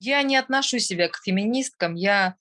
Я не отношу себя к феминисткам, я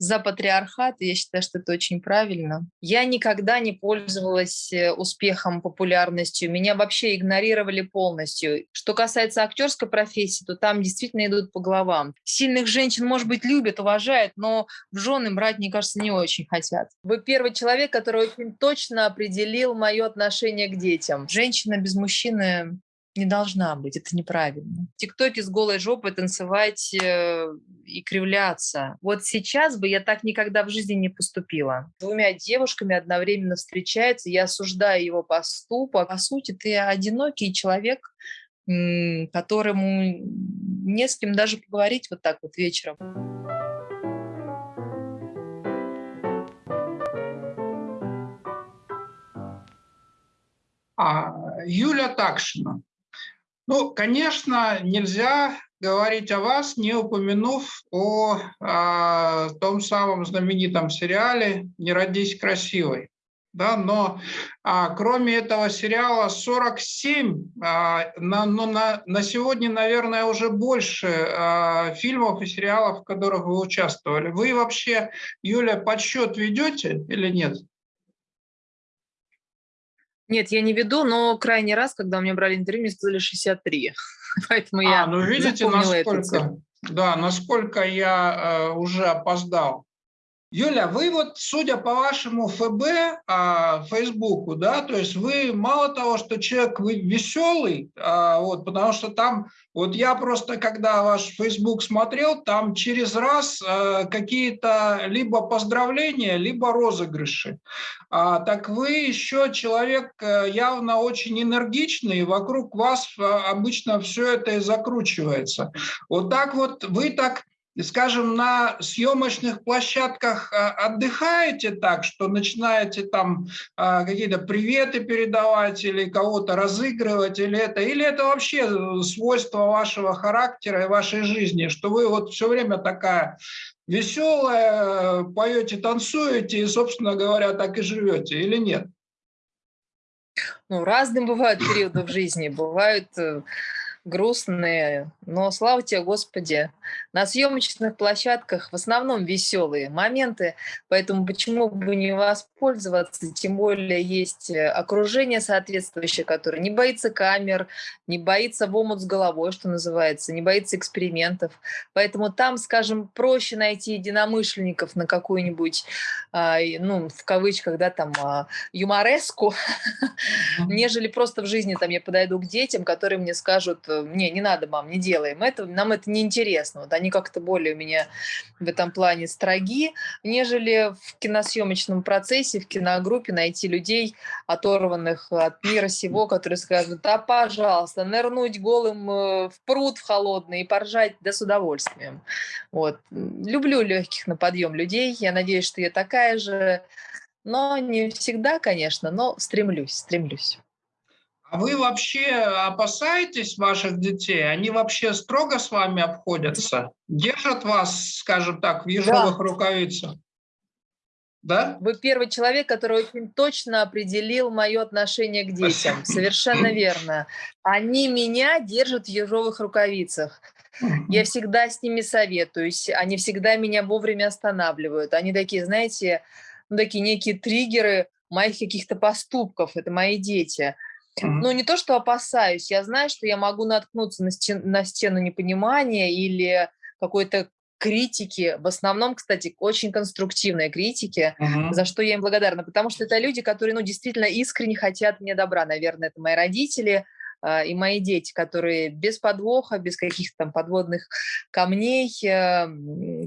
за патриархат, я считаю, что это очень правильно. Я никогда не пользовалась э, успехом, популярностью, меня вообще игнорировали полностью. Что касается актерской профессии, то там действительно идут по головам. Сильных женщин, может быть, любят, уважают, но в жены брать, мне кажется, не очень хотят. Вы первый человек, который очень точно определил мое отношение к детям. Женщина без мужчины не должна быть, это неправильно. В ТикТоке с голой жопой танцевать э, и кривляться. Вот сейчас бы я так никогда в жизни не поступила. Двумя девушками одновременно встречается, я осуждаю его поступок. По сути, ты одинокий человек, которому не с кем даже поговорить вот так вот вечером. А, Юля Такшина. Ну, конечно, нельзя говорить о вас, не упомянув о, о а, том самом знаменитом сериале «Не родись красивой». Да, но а, кроме этого сериала 47, а, на, ну, на, на сегодня, наверное, уже больше а, фильмов и сериалов, в которых вы участвовали. Вы вообще, Юля, подсчет ведете или нет? Нет, я не веду, но крайний раз, когда у меня брали интервью, мне сказали 63. Поэтому а, я ну видите, насколько, да, насколько я э, уже опоздал. Юля, вы вот, судя по вашему ФБ, а, Фейсбуку, да, то есть вы мало того, что человек вы веселый, а, вот, потому что там, вот я просто, когда ваш Фейсбук смотрел, там через раз а, какие-то либо поздравления, либо розыгрыши. А, так вы еще человек э, явно очень энергичный, и вокруг вас а, обычно все это и закручивается. Вот так вот, вы так скажем, на съемочных площадках а, отдыхаете так, что начинаете там а, какие-то приветы передавать или кого-то разыгрывать, или это, или это вообще свойство вашего характера и вашей жизни, что вы вот все время такая веселая, поете, танцуете и, собственно говоря, так и живете, или нет? Ну, разные бывают периоды в жизни. Бывают э, грустные, но слава тебе, Господи. На съемочных площадках в основном веселые моменты, поэтому почему бы не воспользоваться, тем более есть э, окружение соответствующее, которое не боится камер, не боится в омут с головой, что называется, не боится экспериментов. Поэтому там, скажем, проще найти единомышленников на какую-нибудь, а, ну, в кавычках, да, там, а, юмореску, нежели просто в жизни там я подойду к детям, которые мне скажут, не, не надо, мам, не делаем это, нам это не интересно. Вот они как-то более у меня в этом плане строги, нежели в киносъемочном процессе, в киногруппе найти людей, оторванных от мира сего, которые скажут, да, пожалуйста, нырнуть голым э, в пруд в холодный и поржать, да с удовольствием. Вот. Люблю легких на подъем людей, я надеюсь, что я такая же, но не всегда, конечно, но стремлюсь, стремлюсь. А вы вообще опасаетесь ваших детей? Они вообще строго с вами обходятся? Держат вас, скажем так, в ежовых да. рукавицах? Да? Вы первый человек, который очень точно определил мое отношение к детям. Совершенно верно. Они меня держат в ежовых рукавицах. Я всегда с ними советуюсь, они всегда меня вовремя останавливают. Они такие, знаете, ну, такие некие триггеры моих каких-то поступков, это мои дети. Ну, не то, что опасаюсь, я знаю, что я могу наткнуться на, стен, на стену непонимания или какой-то критики, в основном, кстати, очень конструктивной критики, uh -huh. за что я им благодарна, потому что это люди, которые, ну, действительно искренне хотят мне добра, наверное, это мои родители, и мои дети, которые без подвоха, без каких-то там подводных камней э,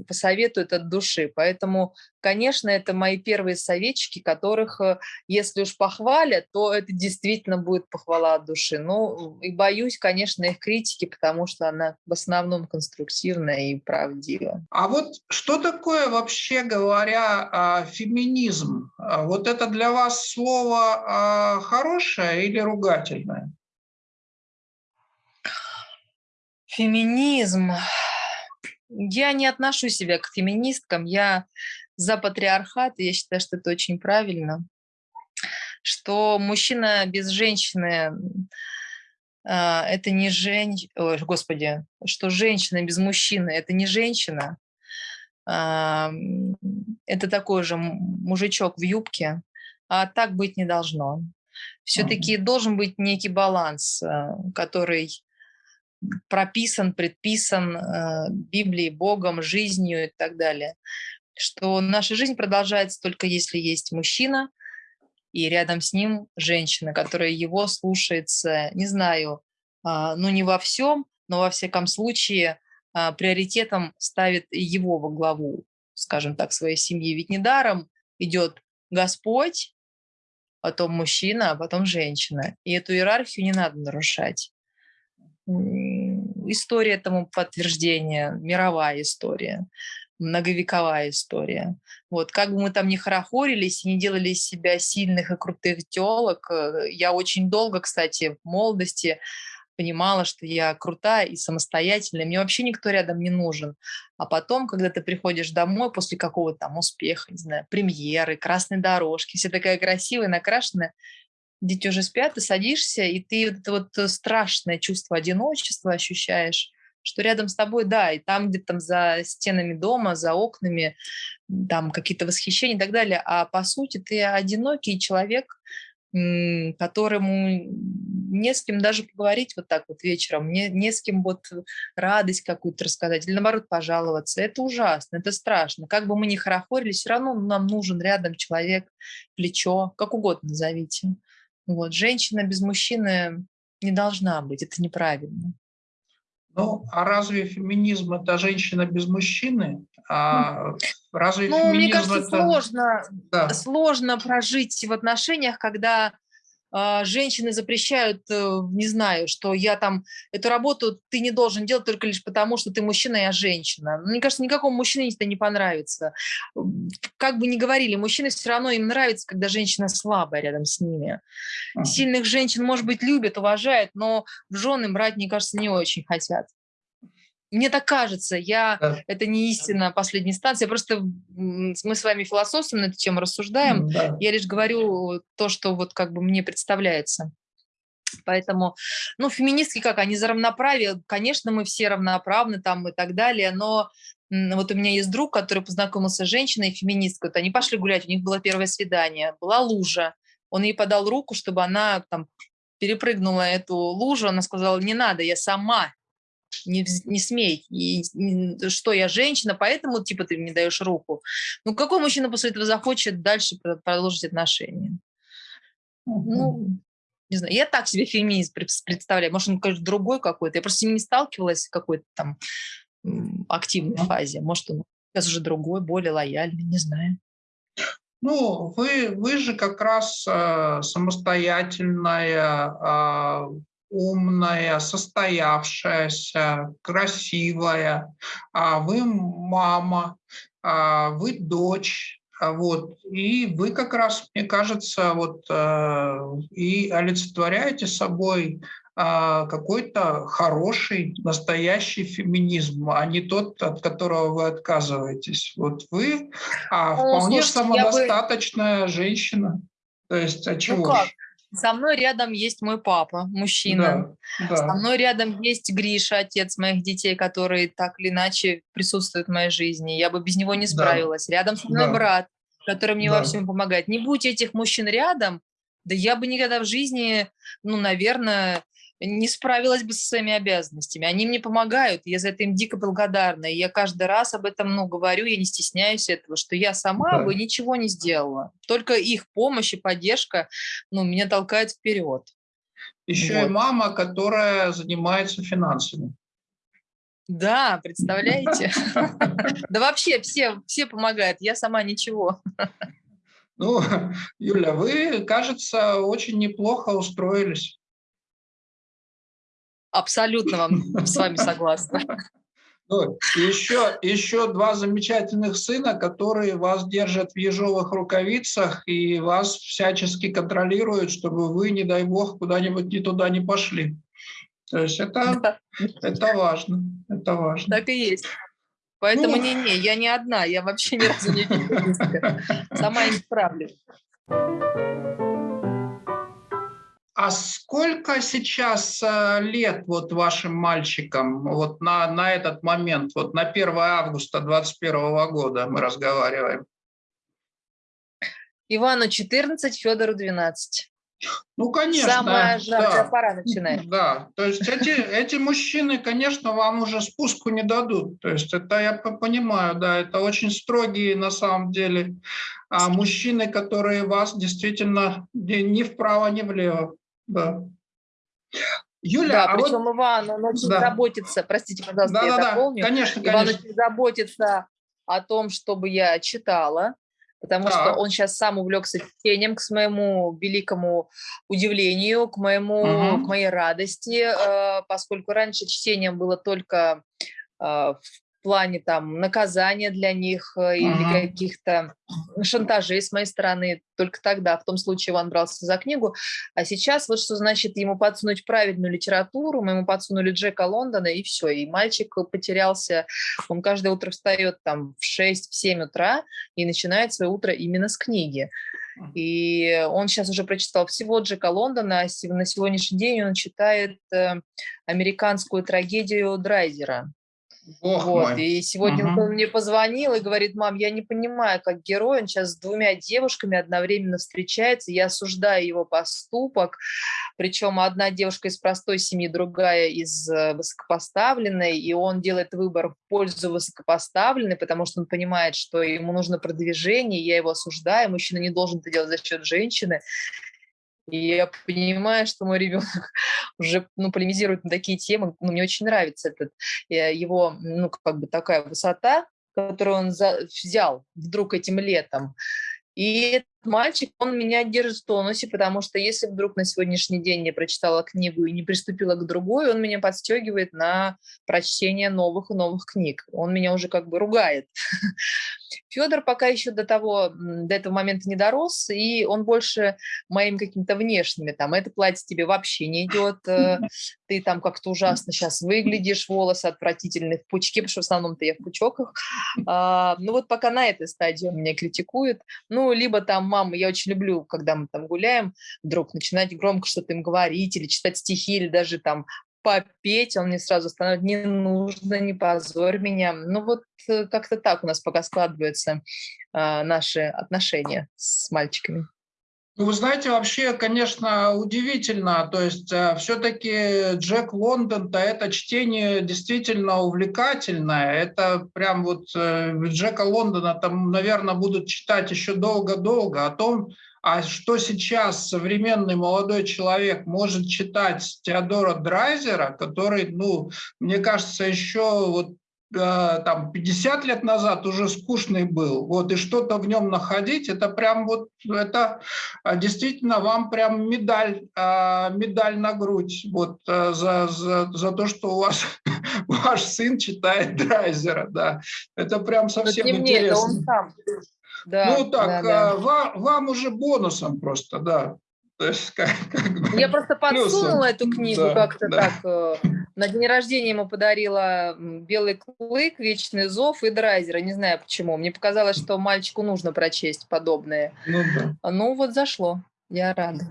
посоветуют от души. Поэтому, конечно, это мои первые советчики, которых, э, если уж похвалят, то это действительно будет похвала от души. Ну, и боюсь, конечно, их критики, потому что она в основном конструктивная и правдива. А вот что такое, вообще говоря, а, феминизм? А вот это для вас слово хорошее или ругательное? Феминизм. Я не отношу себя к феминисткам, я за патриархат, я считаю, что это очень правильно, что мужчина без женщины а, это не женщина, господи, что женщина без мужчины – это не женщина, а, это такой же мужичок в юбке, а так быть не должно. Все-таки должен быть некий баланс, а, который прописан, предписан Библией, Богом, жизнью и так далее. Что наша жизнь продолжается только если есть мужчина – и рядом с ним женщина, которая его слушается, не знаю, а, ну не во всем, но во всяком случае а, приоритетом ставит его во главу, скажем так, своей семьи. Ведь недаром идет Господь, потом мужчина, а потом женщина. И эту иерархию не надо нарушать. История этому подтверждение, мировая история многовековая история. Вот, как бы мы там ни хорохорились не делали из себя сильных и крутых телок, э, я очень долго, кстати, в молодости понимала, что я крутая и самостоятельная, мне вообще никто рядом не нужен. А потом, когда ты приходишь домой после какого-то там успеха, не знаю, премьеры, красной дорожки, все такая красивая, накрашенная, дети уже спят, ты садишься, и ты вот это вот э, страшное чувство одиночества ощущаешь, что рядом с тобой, да, и там где-то там за стенами дома, за окнами, там какие-то восхищения и так далее, а по сути ты одинокий человек, которому не с кем даже поговорить вот так вот вечером, не, не с кем вот радость какую-то рассказать, или наоборот пожаловаться. Это ужасно, это страшно. Как бы мы ни хорохорили, все равно нам нужен рядом человек, плечо, как угодно назовите. Вот. Женщина без мужчины не должна быть, это неправильно. Ну, а разве феминизм – это женщина без мужчины? А разве ну, феминизм мне кажется, это... сложно, да. сложно прожить в отношениях, когда женщины запрещают, э, не знаю, что я там, эту работу ты не должен делать только лишь потому, что ты мужчина, я женщина. Мне кажется, никакому мужчине это не понравится. Как бы ни говорили, мужчины все равно им нравится, когда женщина слабая рядом с ними. Сильных женщин, может быть, любят, уважают, но в жены брать, мне кажется, не очень хотят. Мне так кажется, я, да. это не истина последней инстанции, просто мы с вами философствуем на эту тему, рассуждаем, да. я лишь говорю то, что вот как бы мне представляется. Поэтому, ну, феминистки как, они за равноправие, конечно, мы все равноправны там и так далее, но вот у меня есть друг, который познакомился с женщиной, феминисткой, вот они пошли гулять, у них было первое свидание, была лужа, он ей подал руку, чтобы она там перепрыгнула эту лужу, она сказала, не надо, я сама не, не смей, и, и, что я женщина, поэтому типа ты мне даешь руку. Ну какой мужчина после этого захочет дальше продолжить отношения? Ну, не знаю, я так себе феминист представляю, может он, конечно, другой какой-то, я просто с ним не сталкивалась в какой-то там активной фазе, может он сейчас уже другой, более лояльный, не знаю. Ну, вы, вы же как раз э, самостоятельная, э, умная, состоявшаяся, красивая, а вы мама, а вы дочь, вот, и вы как раз, мне кажется, вот э, и олицетворяете собой какой-то хороший, настоящий феминизм, а не тот, от которого вы отказываетесь. Вот вы а, вполне слушайте, самодостаточная бы... женщина. То есть, а чего ну как? Со мной рядом есть мой папа, мужчина. Да, да. Со мной рядом есть Гриша, отец моих детей, который так или иначе присутствует в моей жизни. Я бы без него не справилась. Да. Рядом со мной да. брат, который мне да. во всем помогает. Не будь этих мужчин рядом, да я бы никогда в жизни, ну, наверное, не справилась бы со своими обязанностями. Они мне помогают, я за это им дико благодарна. И я каждый раз об этом ну, говорю, я не стесняюсь этого, что я сама да. бы ничего не сделала. Только их помощь и поддержка ну, меня толкает вперед. Еще вот. и мама, которая занимается финансами. Да, представляете? Да вообще все, все помогают, я сама ничего. Ну, Юля, вы, кажется, очень неплохо устроились. Абсолютно вам с вами согласна. Ну, еще, еще два замечательных сына, которые вас держат в ежовых рукавицах и вас всячески контролируют, чтобы вы, не дай бог, куда-нибудь не туда не пошли. То есть это, да. это важно. Это важно. Так и есть. Поэтому не-не, я не одна, я вообще ни разу не. Сама не справлюсь. А сколько сейчас э, лет вот вашим мальчикам вот на, на этот момент, вот на 1 августа 2021 года мы разговариваем? Ивану 14, Федору 12. Ну, конечно. Самая жаркая да, пора начинает. Да, то есть эти, эти мужчины, конечно, вам уже спуску не дадут. То есть это я понимаю, да, это очень строгие на самом деле а мужчины, которые вас действительно ни вправо, ни влево. Да. Юля, да, а причем вот... Иван, он очень да. заботится, простите, пожалуйста, да, я да, дополню. Да, конечно, Иван конечно. очень заботится о том, чтобы я читала, потому так. что он сейчас сам увлекся чтением, к моему великому удивлению, к, моему, угу. к моей радости, э, поскольку раньше чтением было только э, в плане там наказания для них э, или каких-то шантажей с моей стороны. Только тогда, в том случае, он брался за книгу. А сейчас вот что значит ему подсунуть правильную литературу, мы ему подсунули Джека Лондона, и все. И мальчик потерялся. Он каждое утро встает там в 6-7 утра и начинает свое утро именно с книги. И он сейчас уже прочитал всего Джека Лондона, а на сегодняшний день он читает э, американскую трагедию Драйзера. Бог вот. мой. И сегодня угу. он мне позвонил и говорит, мам, я не понимаю, как герой, он сейчас с двумя девушками одновременно встречается, я осуждаю его поступок, причем одна девушка из простой семьи, другая из э, высокопоставленной, и он делает выбор в пользу высокопоставленной, потому что он понимает, что ему нужно продвижение, я его осуждаю, мужчина не должен это делать за счет женщины, и я понимаю, что мой ребенок уже ну, полемизирует на такие темы. Ну, мне очень нравится этот, э, его, ну, как бы такая высота, которую он взял вдруг этим летом. И мальчик, он меня держит в тонусе, потому что если вдруг на сегодняшний день я прочитала книгу и не приступила к другой, он меня подстегивает на прочтение новых и новых книг. Он меня уже как бы ругает. Федор пока еще до того, до этого момента не дорос, и он больше моим каким-то внешними, там, это платье тебе вообще не идет, э, ты там как-то ужасно сейчас выглядишь, волосы отвратительные в пучке, потому что в основном-то я в пучоках. А, ну вот пока на этой стадии он меня критикует. Ну, либо там мама, я очень люблю, когда мы там гуляем, вдруг начинать громко что-то им говорить или читать стихи, или даже там попеть, он мне сразу становится, не нужно, не позорь меня. Ну вот э, как-то так у нас пока складываются э, наши отношения с мальчиками. Ну, вы знаете, вообще, конечно, удивительно. То есть э, все-таки Джек Лондон-то это чтение действительно увлекательное. Это прям вот э, Джека Лондона там, наверное, будут читать еще долго-долго. О том, а что сейчас современный молодой человек может читать Теодора Драйзера, который, ну, мне кажется, еще вот там 50 лет назад уже скучный был, вот, и что-то в нем находить, это прям вот, это а, действительно вам прям медаль, а, медаль на грудь, вот, э, за, за, за то, что у вас ваш сын читает Драйзера, да, это прям совсем Но интересно. Мне, он сам. Да, ну так, да, да. Вам, вам уже бонусом просто, да. То есть, как, как Я просто подсунула эту книгу да, как-то да. так. Э, на день рождения ему подарила «Белый клык», «Вечный зов» и «Драйзера». Не знаю почему. Мне показалось, что мальчику нужно прочесть подобное. Ну, да. ну вот зашло. Я рада.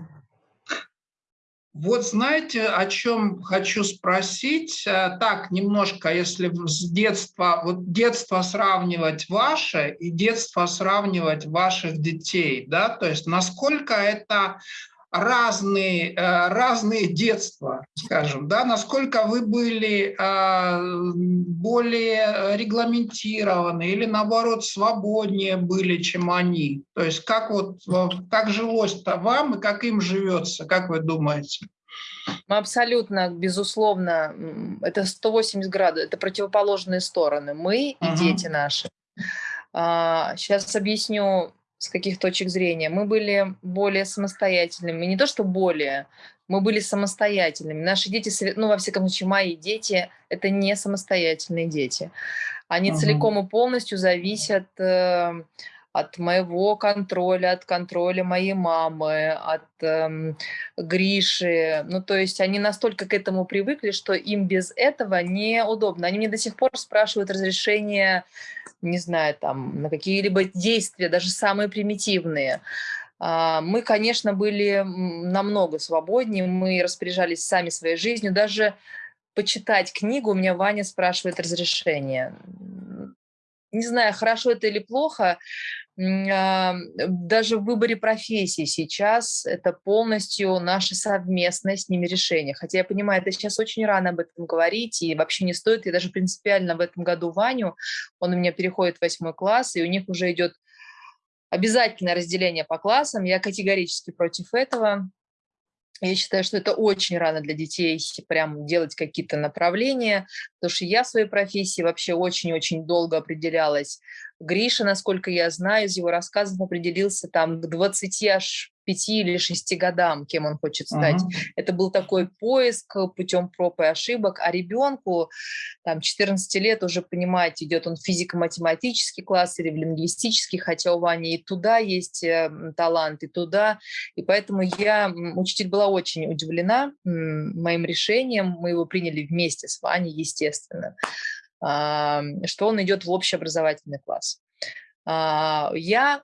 Вот знаете, о чем хочу спросить? Э, так, немножко, если с детства, вот детство сравнивать ваше и детство сравнивать ваших детей, да, то есть насколько это разные, э, разные детства, скажем, да, насколько вы были э, более регламентированы или, наоборот, свободнее были, чем они? То есть как, вот, как жилось-то вам и как им живется, как вы думаете? Мы абсолютно, безусловно, это 180 градусов, это противоположные стороны. Мы и uh дети наши. Сейчас а, объясню с каких точек зрения. Мы были более самостоятельными. Не то, что более, мы были самостоятельными. Наши дети, ну, во всяком случае, мои дети, это не самостоятельные дети. Они угу. целиком и полностью зависят э, от моего контроля, от контроля моей мамы, от э, Гриши. Ну, то есть они настолько к этому привыкли, что им без этого неудобно. Они мне до сих пор спрашивают разрешение не знаю, там, на какие-либо действия, даже самые примитивные. А, мы, конечно, были намного свободнее, мы распоряжались сами своей жизнью. Даже почитать книгу у меня Ваня спрашивает разрешение. Не знаю, хорошо это или плохо, даже в выборе профессии сейчас это полностью наше совместное с ними решение. Хотя я понимаю, это сейчас очень рано об этом говорить, и вообще не стоит. Я даже принципиально в этом году Ваню, он у меня переходит в восьмой класс, и у них уже идет обязательное разделение по классам. Я категорически против этого. Я считаю, что это очень рано для детей прям делать какие-то направления, потому что я в своей профессии вообще очень-очень долго определялась. Гриша, насколько я знаю, из его рассказов определился там к 20 аж пяти или шести годам, кем он хочет стать. Uh -huh. Это был такой поиск путем проб и ошибок, а ребенку там 14 лет уже понимать, идет он в физико-математический класс или в лингвистический, хотя у Вани и туда есть э, талант, и туда. И поэтому я, учитель была очень удивлена моим решением, мы его приняли вместе с Ваней, естественно, что он идет в общеобразовательный класс. А, я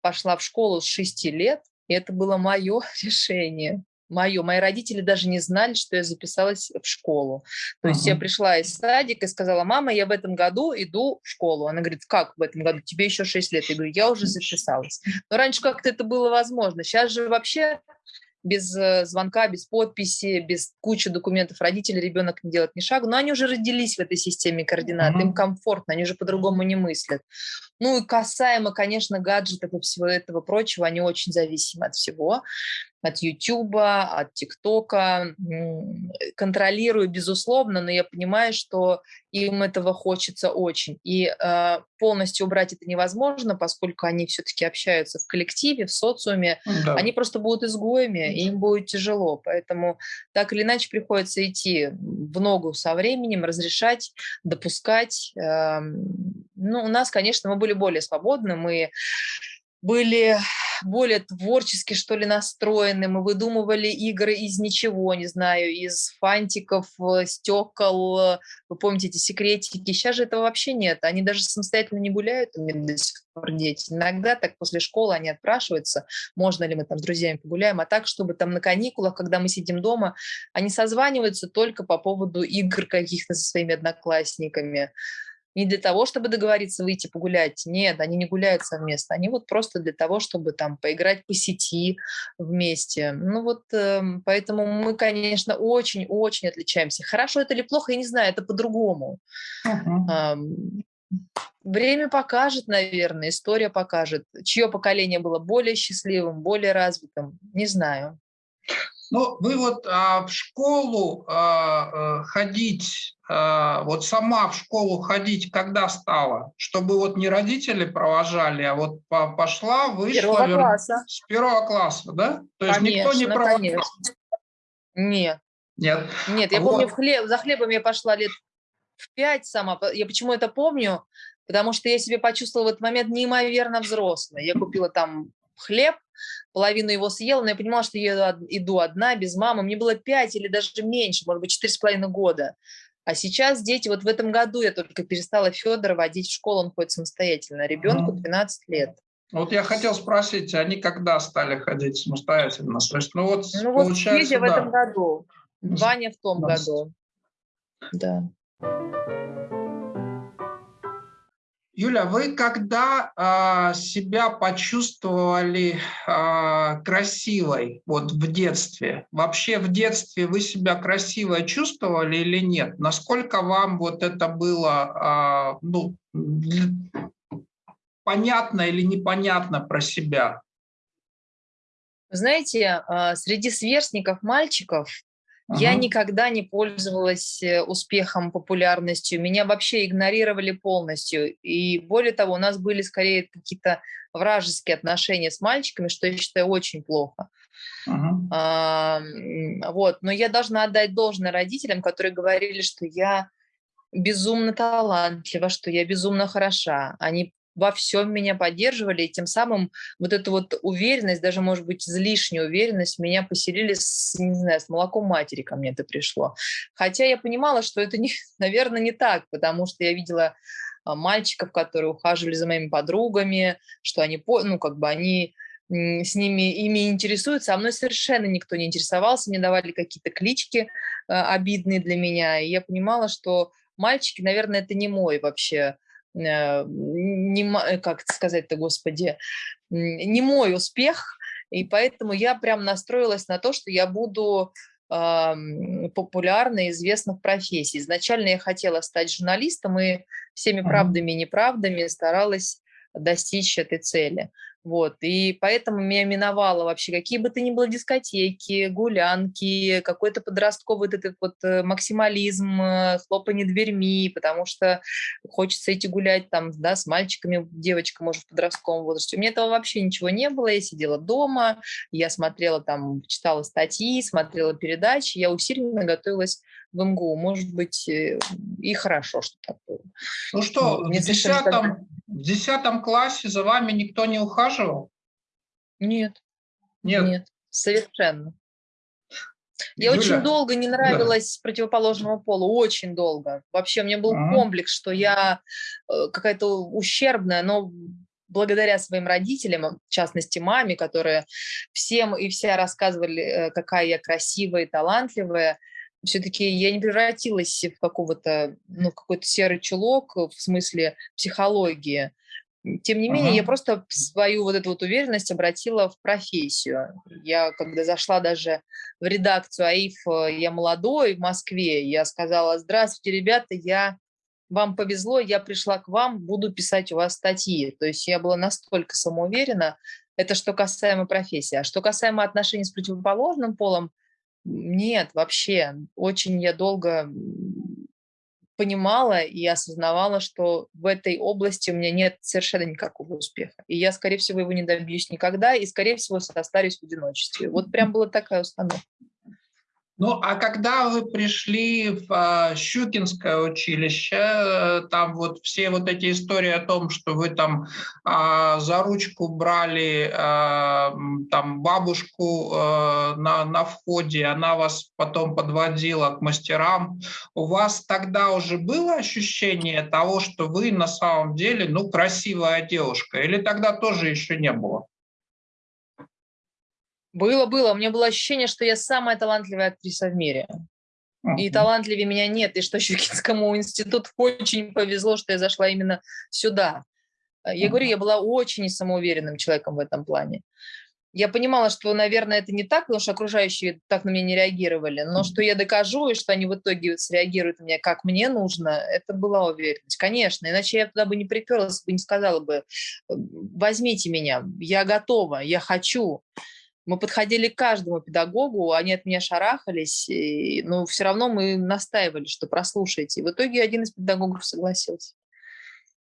пошла в школу с 6 лет, и это было мое решение. Мое. Мои родители даже не знали, что я записалась в школу. То есть я пришла из садика и сказала, мама, я в этом году иду в школу. Она говорит, как в этом году? Тебе еще 6 лет. Я говорю, я уже записалась. Но раньше как-то это было возможно. Сейчас же вообще без э, звонка, без подписи, без кучи документов родители ребенок не делает ни шагу, но они уже родились в этой системе координат, mm-hmm. им комфортно, они уже по-другому не мыслят. Ну и касаемо, конечно, гаджетов и всего этого прочего, они очень зависимы от всего от Ютуба, от ТикТока. Контролирую, безусловно, но я понимаю, что им этого хочется очень. И э, полностью убрать это невозможно, поскольку они все-таки общаются в коллективе, в социуме. Да. Они просто будут изгоями, и им будет тяжело. Поэтому так или иначе приходится идти в ногу со временем, разрешать, допускать. Э, ну, у нас, конечно, мы были более свободны, мы были более творчески, что ли, настроены. Мы выдумывали игры из ничего, не знаю, из фантиков, э, стекол. Вы помните эти секретики? Сейчас же этого вообще нет. Они даже самостоятельно не гуляют до сих пор дети. Иногда так после школы они отпрашиваются, можно ли мы там с друзьями погуляем. А так, чтобы там на каникулах, когда мы сидим дома, они созваниваются только по поводу игр каких-то со своими одноклассниками не для того, чтобы договориться выйти погулять. Нет, они не гуляют совместно. Они вот просто для того, чтобы там поиграть по сети вместе. Ну вот э, поэтому мы, конечно, очень-очень отличаемся. Хорошо это или плохо, я не знаю, это по-другому. Uh-huh. Время покажет, наверное, история покажет, чье поколение было более счастливым, более развитым. Не знаю. Ну, вы вот а, в школу а, ходить, а, вот сама в школу ходить когда стала? Чтобы вот не родители провожали, а вот по, пошла, вышла. Первого вер... класса. С первого класса, да? То есть конечно, никто не провожал? Конечно. Нет. Нет. Нет, я вот. помню, в хлеб, за хлебом я пошла лет в пять сама. Я почему это помню? Потому что я себе почувствовала в этот момент неимоверно взрослой. Я купила там хлеб, половину его съела, но я понимала, что я иду одна, без мамы. Мне было 5 или даже меньше, может быть, четыре с половиной года. А сейчас дети, вот в этом году я только перестала Федора водить в школу, он ходит самостоятельно, ребенку 12 лет. Вот я хотел спросить, они когда стали ходить самостоятельно? То есть, ну вот, ну вот получается, Федя да. в этом году, Ваня в том 20. году. Да. Юля, вы когда а, себя почувствовали а, красивой вот в детстве? Вообще в детстве вы себя красивой чувствовали или нет? Насколько вам вот это было а, ну, понятно или непонятно про себя? Знаете, среди сверстников мальчиков я никогда не пользовалась э, успехом, популярностью. Меня вообще игнорировали полностью. И более того, у нас были скорее какие-то вражеские отношения с мальчиками, что я считаю очень плохо. Uh-huh. А, вот. Но я должна отдать должное родителям, которые говорили, что я безумно талантлива, что я безумно хороша. Они во всем меня поддерживали, и тем самым вот эту вот уверенность, даже, может быть, излишнюю уверенность меня поселили, с, не знаю, с молоком матери ко мне это пришло. Хотя я понимала, что это, не, наверное, не так, потому что я видела а, мальчиков, которые ухаживали за моими подругами, что они, ну, как бы они с ними, ими интересуются, а мной совершенно никто не интересовался, мне давали какие-то клички э, обидные для меня, и я понимала, что мальчики, наверное, это не мой вообще, не, э, как сказать-то, господи, не мой успех, и поэтому я прям настроилась на то, что я буду э, популярна и известна в профессии. Изначально я хотела стать журналистом и всеми правдами и неправдами старалась достичь этой цели. Вот, и поэтому меня миновало вообще какие бы то ни было дискотеки, гулянки, какой-то подростковый вот этот вот э, максимализм, э, хлопанье дверьми, потому что хочется идти гулять там, да, с мальчиками, девочка, может, в подростковом возрасте. У меня этого вообще ничего не было, я сидела дома, я смотрела там, читала статьи, смотрела передачи, я усиленно готовилась в МГУ. Может быть, э, и хорошо, что так было. Ну что, в десятом, в десятом классе за вами никто не ухаживал? Нет. Нет? Нет, совершенно. Я Юля, очень долго не нравилась да. противоположному полу, очень долго. Вообще у меня был ага. комплекс, что я э, какая-то ущербная, но благодаря своим родителям, в частности маме, которые всем и вся рассказывали, э, какая я красивая и талантливая, все-таки я не превратилась в какого-то, ну, какой-то серый чулок в смысле психологии. Тем не ага. менее, я просто свою вот эту вот уверенность обратила в профессию. Я, когда зашла даже в редакцию АИФ «Я молодой» в Москве, я сказала, здравствуйте, ребята, я вам повезло, я пришла к вам, буду писать у вас статьи. То есть я была настолько самоуверена, это что касаемо профессии. А что касаемо отношений с противоположным полом, нет, вообще. Очень я долго понимала и осознавала, что в этой области у меня нет совершенно никакого успеха. И я, скорее всего, его не добьюсь никогда, и, скорее всего, состарюсь в одиночестве. Вот прям была такая установка. Ну, а когда вы пришли в а, Щукинское училище, э, там вот все вот эти истории о том, что вы там а, за ручку брали а, там бабушку а, на, на входе, она вас потом подводила к мастерам, у вас тогда уже было ощущение того, что вы на самом деле, ну, красивая девушка, или тогда тоже еще не было? Было, было. У меня было ощущение, что я самая талантливая актриса в мире. И талантливее меня нет, и что Щукинскому институту очень повезло, что я зашла именно сюда. Я говорю, я была очень самоуверенным человеком в этом плане. Я понимала, что, наверное, это не так, потому что окружающие так на меня не реагировали, но что я докажу, и что они в итоге среагируют на меня, как мне нужно, это была уверенность. Конечно, иначе я туда бы не приперлась, бы не сказала бы, возьмите меня, я готова, я хочу. Мы подходили к каждому педагогу, они от меня шарахались, и, но все равно мы настаивали, что прослушайте. И в итоге один из педагогов согласился.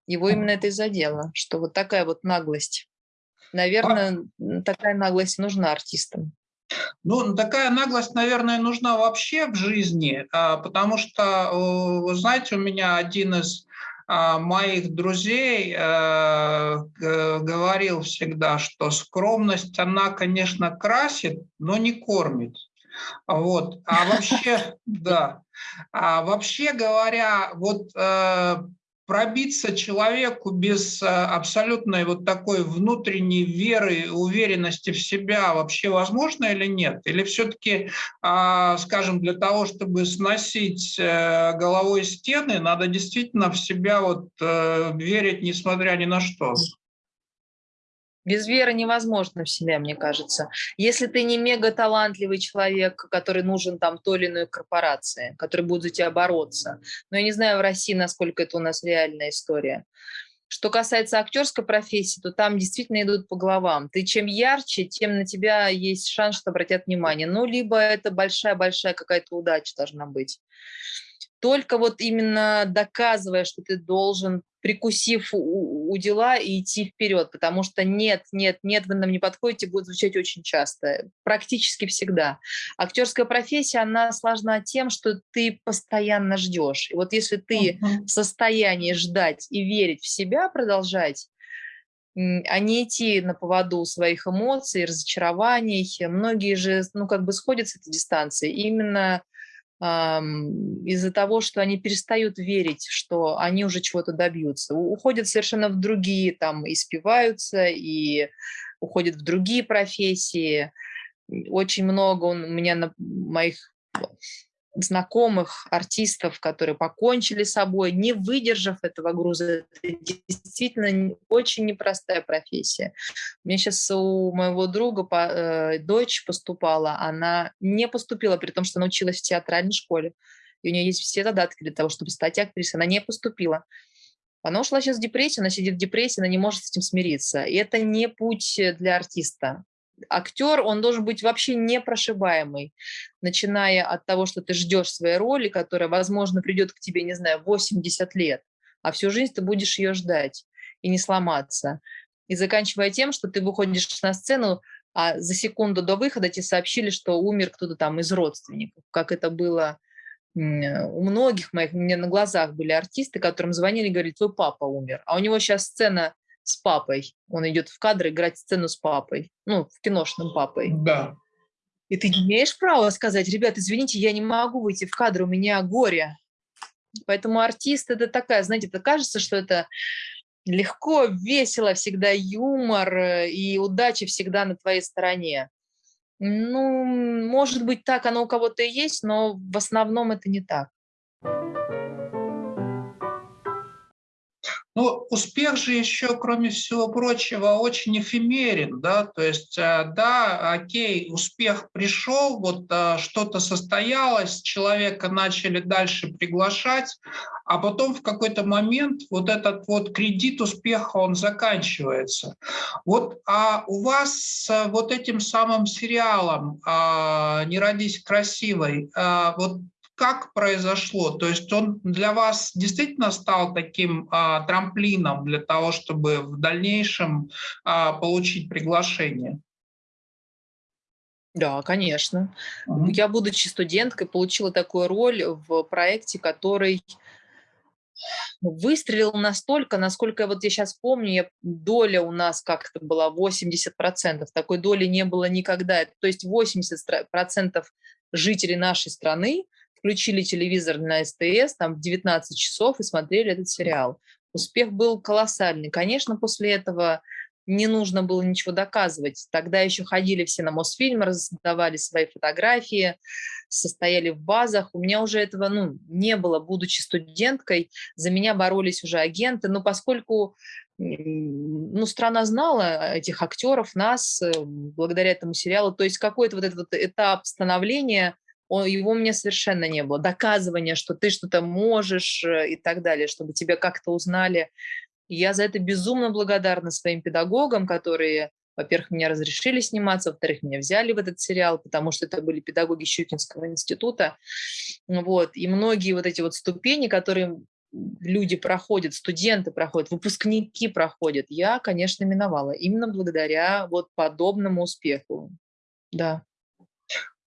Его именно это и задело, что вот такая вот наглость. Наверное, а... такая наглость нужна артистам. Ну, такая наглость, наверное, нужна вообще в жизни, а, потому что, вы знаете, у меня один из моих друзей э, говорил всегда, что скромность, она, конечно, красит, но не кормит. Вот. А вообще, да. А вообще говоря, вот э, пробиться человеку без э, абсолютной вот такой внутренней веры, уверенности в себя вообще возможно или нет? Или все-таки, а, скажем, для того, чтобы сносить э, головой стены, надо действительно в себя вот э, верить, несмотря ни на что? Без веры невозможно в себя, мне кажется. Если ты не мега талантливый человек, который нужен там той или иной корпорации, который будет за тебя бороться. Но я не знаю в России, насколько это у нас реальная история. Что касается актерской профессии, то там действительно идут по головам. Ты чем ярче, тем на тебя есть шанс, что обратят внимание. Ну, либо это большая-большая какая-то удача должна быть. Только вот именно доказывая, что ты должен прикусив у, у дела и идти вперед, потому что нет, нет, нет, вы нам не подходите, будет звучать очень часто, практически всегда. Актерская профессия, она сложна тем, что ты постоянно ждешь. И вот если ты в состоянии ждать и верить в себя, продолжать, а не идти на поводу своих эмоций, разочарований. Многие же, ну, как бы сходят с этой дистанции именно из-за того, что они перестают верить, что они уже чего-то добьются. Уходят совершенно в другие, там, и спиваются, и уходят в другие профессии. Очень много у меня на моих знакомых артистов, которые покончили с собой, не выдержав этого груза. Это действительно очень непростая профессия. У меня сейчас у моего друга э, дочь поступала, она не поступила, при том, что она училась в театральной школе. И у нее есть все задатки для того, чтобы стать актрисой. Она не поступила. Она ушла сейчас в депрессию, она сидит в депрессии, она не может с этим смириться. И это не путь для артиста актер, он должен быть вообще непрошибаемый, начиная от того, что ты ждешь своей роли, которая, возможно, придет к тебе, не знаю, 80 лет, а всю жизнь ты будешь ее ждать и не сломаться. И заканчивая тем, что ты выходишь на сцену, а за секунду до выхода тебе сообщили, что умер кто-то там из родственников, как это было у многих моих, у меня на глазах были артисты, которым звонили и говорили, твой папа умер, а у него сейчас сцена с папой. Он идет в кадр играть сцену с папой. Ну, в киношном папой. Да. И ты не имеешь права сказать, ребят, извините, я не могу выйти в кадр, у меня горе. Поэтому артист это такая, знаете, это кажется, что это легко, весело, всегда юмор э, и удача всегда на твоей стороне. Ну, может быть, так оно у кого-то и есть, но в основном это не так. Ну, успех же еще, кроме всего прочего, очень эфемерен, да, то есть, э, да, окей, успех пришел, вот э, что-то состоялось, человека начали дальше приглашать, а потом в какой-то момент вот этот вот кредит успеха, он заканчивается. Вот а у вас с вот этим самым сериалом «Не родись красивой», вот как произошло? То есть он для вас действительно стал таким а, трамплином для того, чтобы в дальнейшем а, получить приглашение? Да, конечно. Угу. Я, будучи студенткой, получила такую роль в проекте, который выстрелил настолько, насколько вот я сейчас помню, я, доля у нас как-то была 80%, такой доли не было никогда. То есть 80% жителей нашей страны включили телевизор на СТС там в 19 часов и смотрели этот сериал. Успех был колоссальный. Конечно, после этого не нужно было ничего доказывать. Тогда еще ходили все на Мосфильм, раздавали свои фотографии, состояли в базах. У меня уже этого ну, не было, будучи студенткой. За меня боролись уже агенты. Но поскольку ну, страна знала этих актеров, нас, э, благодаря этому сериалу, то есть какой-то вот этот вот этап становления его у меня совершенно не было. Доказывания, что ты что-то можешь э, и так далее, чтобы тебя как-то узнали. Я за это безумно благодарна своим педагогам, которые, во-первых, меня разрешили сниматься, во-вторых, меня взяли в этот сериал, потому что это были педагоги Щукинского института. Вот. И многие вот эти вот ступени, которые люди проходят, студенты проходят, выпускники проходят, я, конечно, миновала. Именно благодаря вот подобному успеху. Да.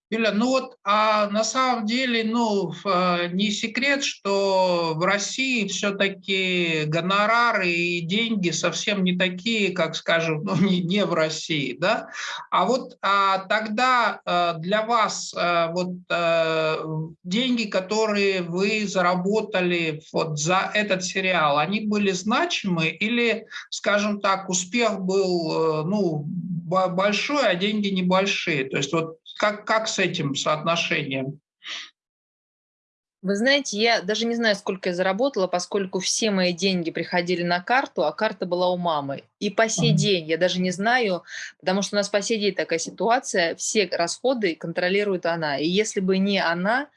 Юля, ну вот, а на самом деле, ну, э, не секрет, что в России все-таки гонорары и деньги совсем не такие, как, скажем, ну, не, не в России, да? А вот а тогда а, для вас а, вот а, деньги, которые вы заработали вот за этот сериал, они были значимы или, скажем так, успех был, ну, большой, а деньги небольшие? То есть вот как, как с этим соотношением? Вы знаете, я даже не знаю, сколько я заработала, поскольку все мои деньги приходили на карту, а карта была у мамы. И по сей день я даже не знаю, потому что у нас по сей день такая ситуация, все расходы контролирует она. И если бы не она,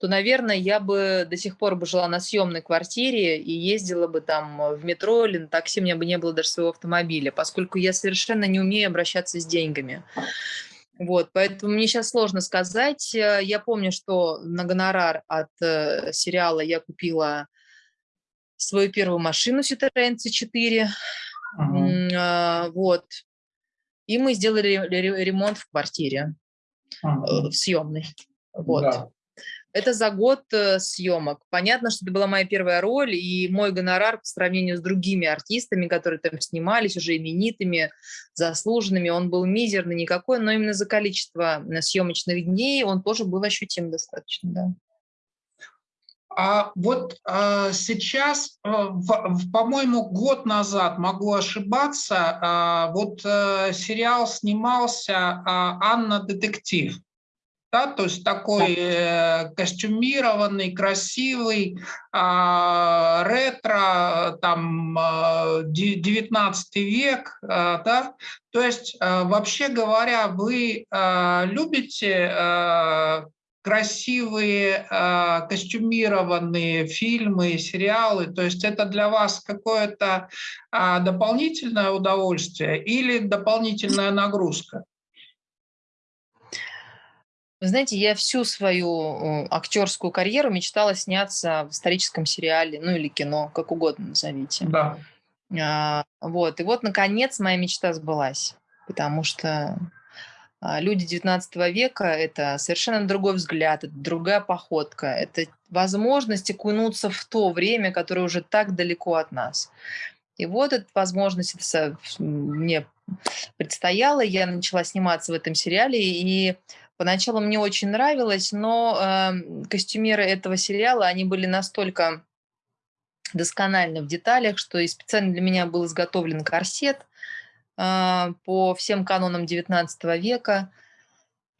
то, наверное, я бы до сих пор бы жила на съемной квартире и ездила бы там в метро или на такси, у меня бы не было даже своего автомобиля, поскольку я совершенно не умею обращаться с деньгами. Вот, поэтому мне сейчас сложно сказать. Э, я помню, что на гонорар от э, сериала я купила свою первую машину Citroёn C4. Ага. Э, вот. И мы сделали ремонт в квартире, ага. в съемной. Вот. Да. Это за год э, съемок. Понятно, что это была моя первая роль, и мой гонорар по сравнению с другими артистами, которые там снимались, уже именитыми, заслуженными, он был мизерный никакой, но именно за количество э, съемочных дней он тоже был ощутим достаточно, да. А вот а, сейчас, а, по-моему, год назад, могу ошибаться, а, вот а, сериал снимался а, «Анна детектив». Да, то есть такой э, костюмированный, красивый, э, ретро, там, э, 19 век, э, да, то есть, э, вообще говоря, вы э, любите э, красивые э, костюмированные фильмы, сериалы, то есть это для вас какое-то э, дополнительное удовольствие или дополнительная нагрузка? Вы знаете, я всю свою актерскую карьеру мечтала сняться в историческом сериале, ну или кино, как угодно назовите. Да. А, вот, и вот, наконец, моя мечта сбылась, потому что а, люди 19 века – это совершенно другой взгляд, это другая походка, это возможность окунуться в то время, которое уже так далеко от нас. И вот эта возможность мне предстояла, я начала сниматься в этом сериале, и Поначалу мне очень нравилось, но э, костюмеры этого сериала, они были настолько доскональны в деталях, что и специально для меня был изготовлен корсет э, по всем канонам XIX века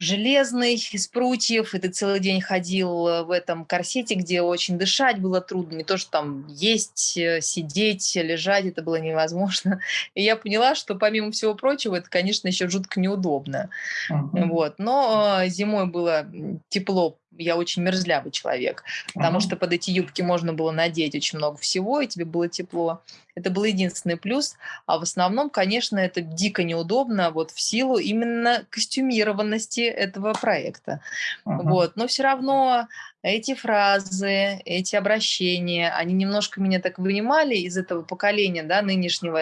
железный, из прутьев, и ты целый день ходил э, в этом корсете, где очень дышать было трудно, не то, что там есть, э, сидеть, лежать, это было невозможно. И я поняла, что помимо всего прочего, это, конечно, еще жутко неудобно. Uh -huh. Вот. Но э, зимой было тепло я очень мерзлявый человек, потому что под эти юбки можно было надеть очень много всего, и тебе было тепло. Это был единственный плюс. А в основном, конечно, это дико неудобно вот в силу именно костюмированности этого проекта. Ага. Вот. Но все равно эти фразы, эти обращения, они немножко меня так вынимали из этого поколения, да, нынешнего,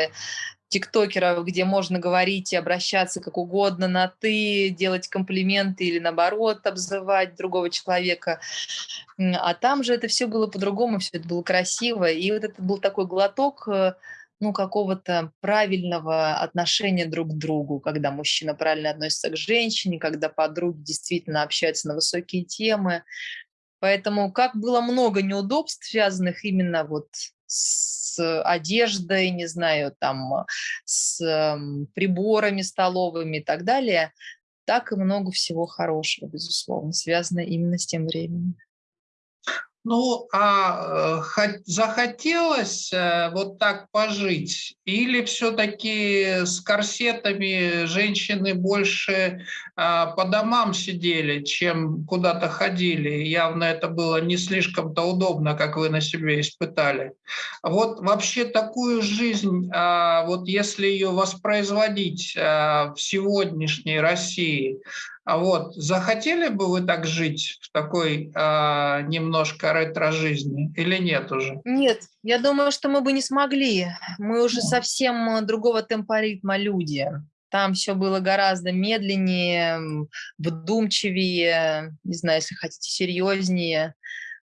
тиктокеров, где можно говорить и обращаться как угодно на «ты», делать комплименты или наоборот обзывать другого человека. А там же это все было по-другому, все это было красиво. И вот это был такой глоток э, ну, какого-то правильного отношения друг к другу, когда мужчина правильно относится к женщине, когда подруги действительно общаются на высокие темы. Поэтому как было много неудобств, связанных именно вот с одеждой, не знаю, там, с приборами столовыми и так далее, так и много всего хорошего, безусловно, связано именно с тем временем. Ну, а э, захотелось э, вот так пожить? Или все-таки с корсетами женщины больше а, по домам сидели, чем куда-то ходили? Явно это было не слишком-то удобно, как вы на себе испытали. Вот вообще такую жизнь, а, вот если ее воспроизводить а, в сегодняшней России, а вот захотели бы вы так жить в такой э, немножко ретро-жизни или нет уже? Нет, я думаю, что мы бы не смогли. Мы уже совсем другого темпоритма люди. Там все было гораздо медленнее, вдумчивее, не знаю, если хотите, серьезнее.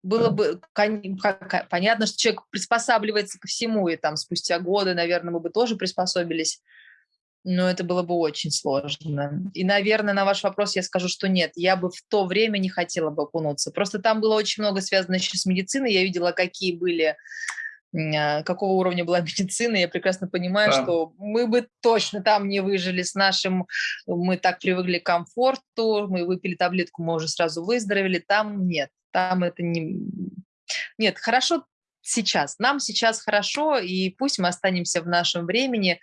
Было бы понятно, что человек приспосабливается ко всему, и там спустя годы, наверное, мы бы тоже приспособились но это было бы очень сложно. И, наверное, на ваш вопрос я скажу, что нет, я бы в то время не хотела бы окунуться. Просто там было очень много связано еще с медициной, я видела, какие были а, какого уровня была медицина, я прекрасно понимаю, да. что мы бы точно там не выжили с нашим, мы так привыкли к комфорту, мы выпили таблетку, мы уже сразу выздоровели, там нет, там это не... Нет, хорошо сейчас, нам сейчас хорошо, и пусть мы останемся в нашем времени,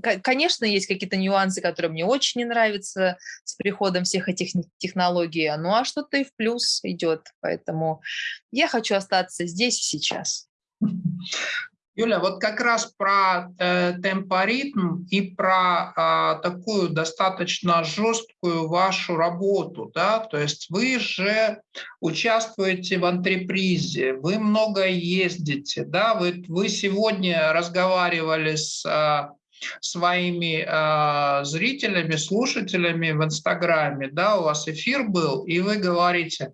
Конечно, есть какие-то нюансы, которые мне очень не нравятся с приходом всех этих технологий, ну а что-то и в плюс идет, поэтому я хочу остаться здесь сейчас. Юля, вот как раз про э, темпоритм и про э, такую достаточно жесткую вашу работу, да, то есть вы же участвуете в антрепризе, вы много ездите, да, вы, вы сегодня разговаривали с э, своими э, зрителями, слушателями в Инстаграме, да, у вас эфир был, и вы говорите,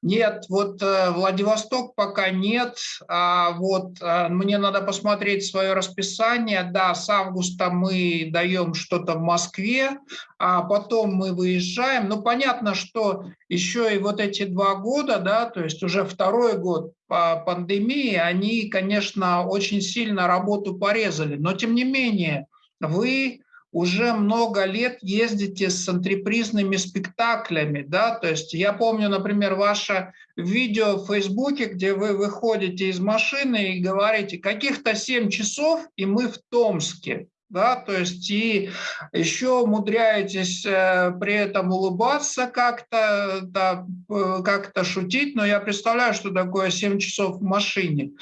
нет, вот э, Владивосток пока нет, а вот э, мне надо посмотреть свое расписание, да, с августа мы даем что-то в Москве, а потом мы выезжаем, ну, понятно, что еще и вот эти два года, да, то есть уже второй год по пандемии, они, конечно, очень сильно работу порезали, но тем не менее, вы уже много лет ездите с антрепризными спектаклями, да, то есть я помню, например, ваше видео в Фейсбуке, где вы выходите из машины и говорите, каких-то 7 часов, и мы в Томске да, то есть и еще умудряетесь э, при этом улыбаться как-то, да, э, как-то шутить, но я представляю, что такое 7 часов в машине.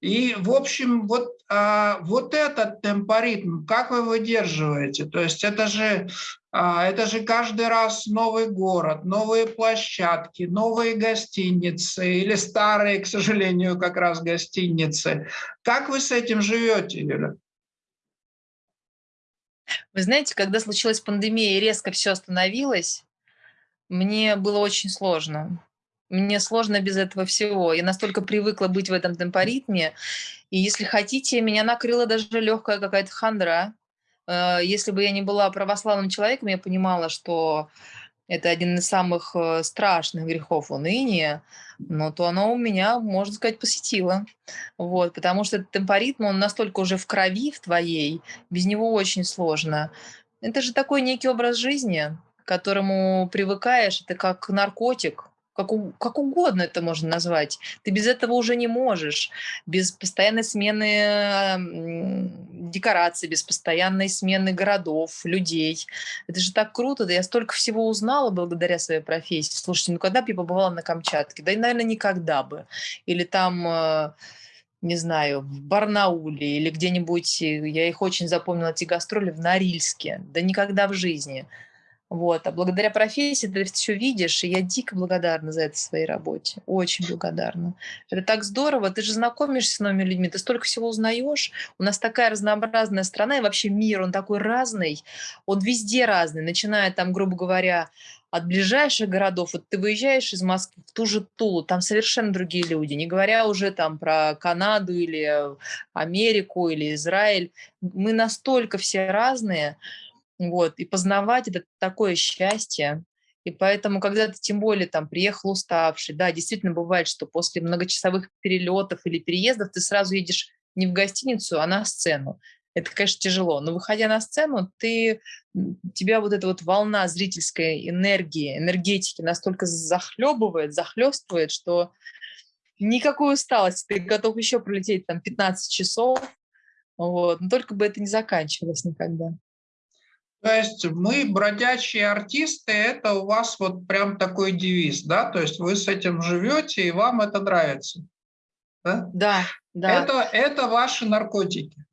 И, в общем, вот, а, вот этот темпоритм, как вы выдерживаете? То есть это же, а, это же каждый раз новый город, новые площадки, новые гостиницы или старые, к сожалению, как раз гостиницы. Как вы с этим живете, Юля? Вы знаете, когда случилась пандемия и резко все остановилось, мне было очень сложно. Мне сложно без этого всего. Я настолько привыкла быть в этом темпоритме. И если хотите, меня накрыла даже легкая какая-то хандра. Э, если бы я не была православным человеком, я понимала, что это один из самых э, страшных грехов уныния, но то оно у меня, можно сказать, посетило. Вот, потому что темпоритм, он настолько уже в крови в твоей, без него очень сложно. Это же такой некий образ жизни, к которому привыкаешь, это как наркотик, как, у, как угодно это можно назвать. Ты без этого уже не можешь. Без постоянной смены декораций, без постоянной смены городов, людей. Это же так круто. Да я столько всего узнала благодаря своей профессии. Слушайте, ну когда бы я побывала на Камчатке? Да и, наверное, никогда бы. Или там э, не знаю, в Барнауле или где-нибудь, э, я их очень запомнила, эти гастроли в Норильске. Да никогда в жизни. Вот. А благодаря профессии ты все видишь, и я дико благодарна за это своей работе. Очень благодарна. Это так здорово. Ты же знакомишься с новыми людьми, ты столько всего узнаешь. У нас такая разнообразная страна, и вообще мир, он такой разный. Он везде разный, начиная там, грубо говоря, от ближайших городов, вот ты выезжаешь из Москвы в ту же Тулу, там совершенно другие люди, не говоря уже там про Канаду или Америку или Израиль. Мы настолько все разные, вот, и познавать это такое счастье. И поэтому, когда ты тем более там приехал уставший, да, действительно бывает, что после многочасовых перелетов или переездов ты сразу едешь не в гостиницу, а на сцену. Это, конечно, тяжело, но выходя на сцену, ты, тебя вот эта вот волна зрительской энергии, энергетики настолько захлебывает, захлестывает, что никакой усталости, ты готов еще пролететь там 15 часов, вот, но только бы это не заканчивалось никогда. То есть мы бродячие артисты, это у вас вот прям такой девиз, да? То есть вы с этим живете, и вам это нравится. Да, да. да. Это, это ваши наркотики.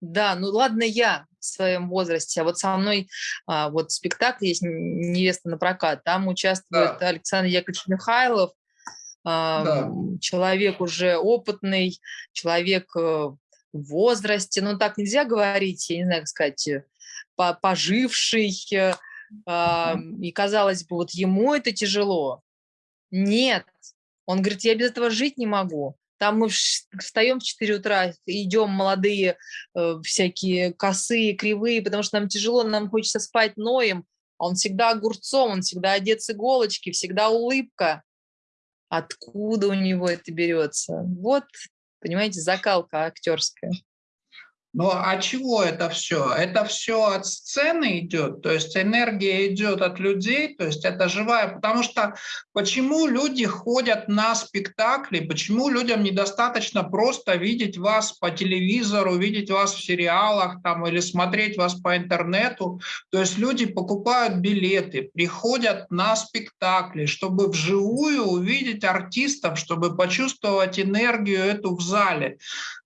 Да, ну ладно я в своем возрасте, а вот со мной а, вот спектакль есть «Невеста на прокат», там участвует да. Александр Яковлевич Михайлов, а, да. человек уже опытный, человек э, в возрасте, ну так нельзя говорить, я не знаю, как сказать, поживший, э, и казалось бы, вот ему это тяжело. Нет, он говорит, я без этого жить не могу. Там мы встаем в 4 утра, идем молодые, э, всякие косые, кривые, потому что нам тяжело, нам хочется спать, ноем. А он всегда огурцом, он всегда одет с иголочки, всегда улыбка. Откуда у него это берется? Вот, понимаете, закалка актерская. Но а чего это все? Это все от сцены идет, то есть энергия идет от людей, то есть это живая. Потому что почему люди ходят на спектакли, почему людям недостаточно просто видеть вас по телевизору, видеть вас в сериалах там, или смотреть вас по интернету. То есть люди покупают билеты, приходят на спектакли, чтобы вживую увидеть артистов, чтобы почувствовать энергию эту в зале.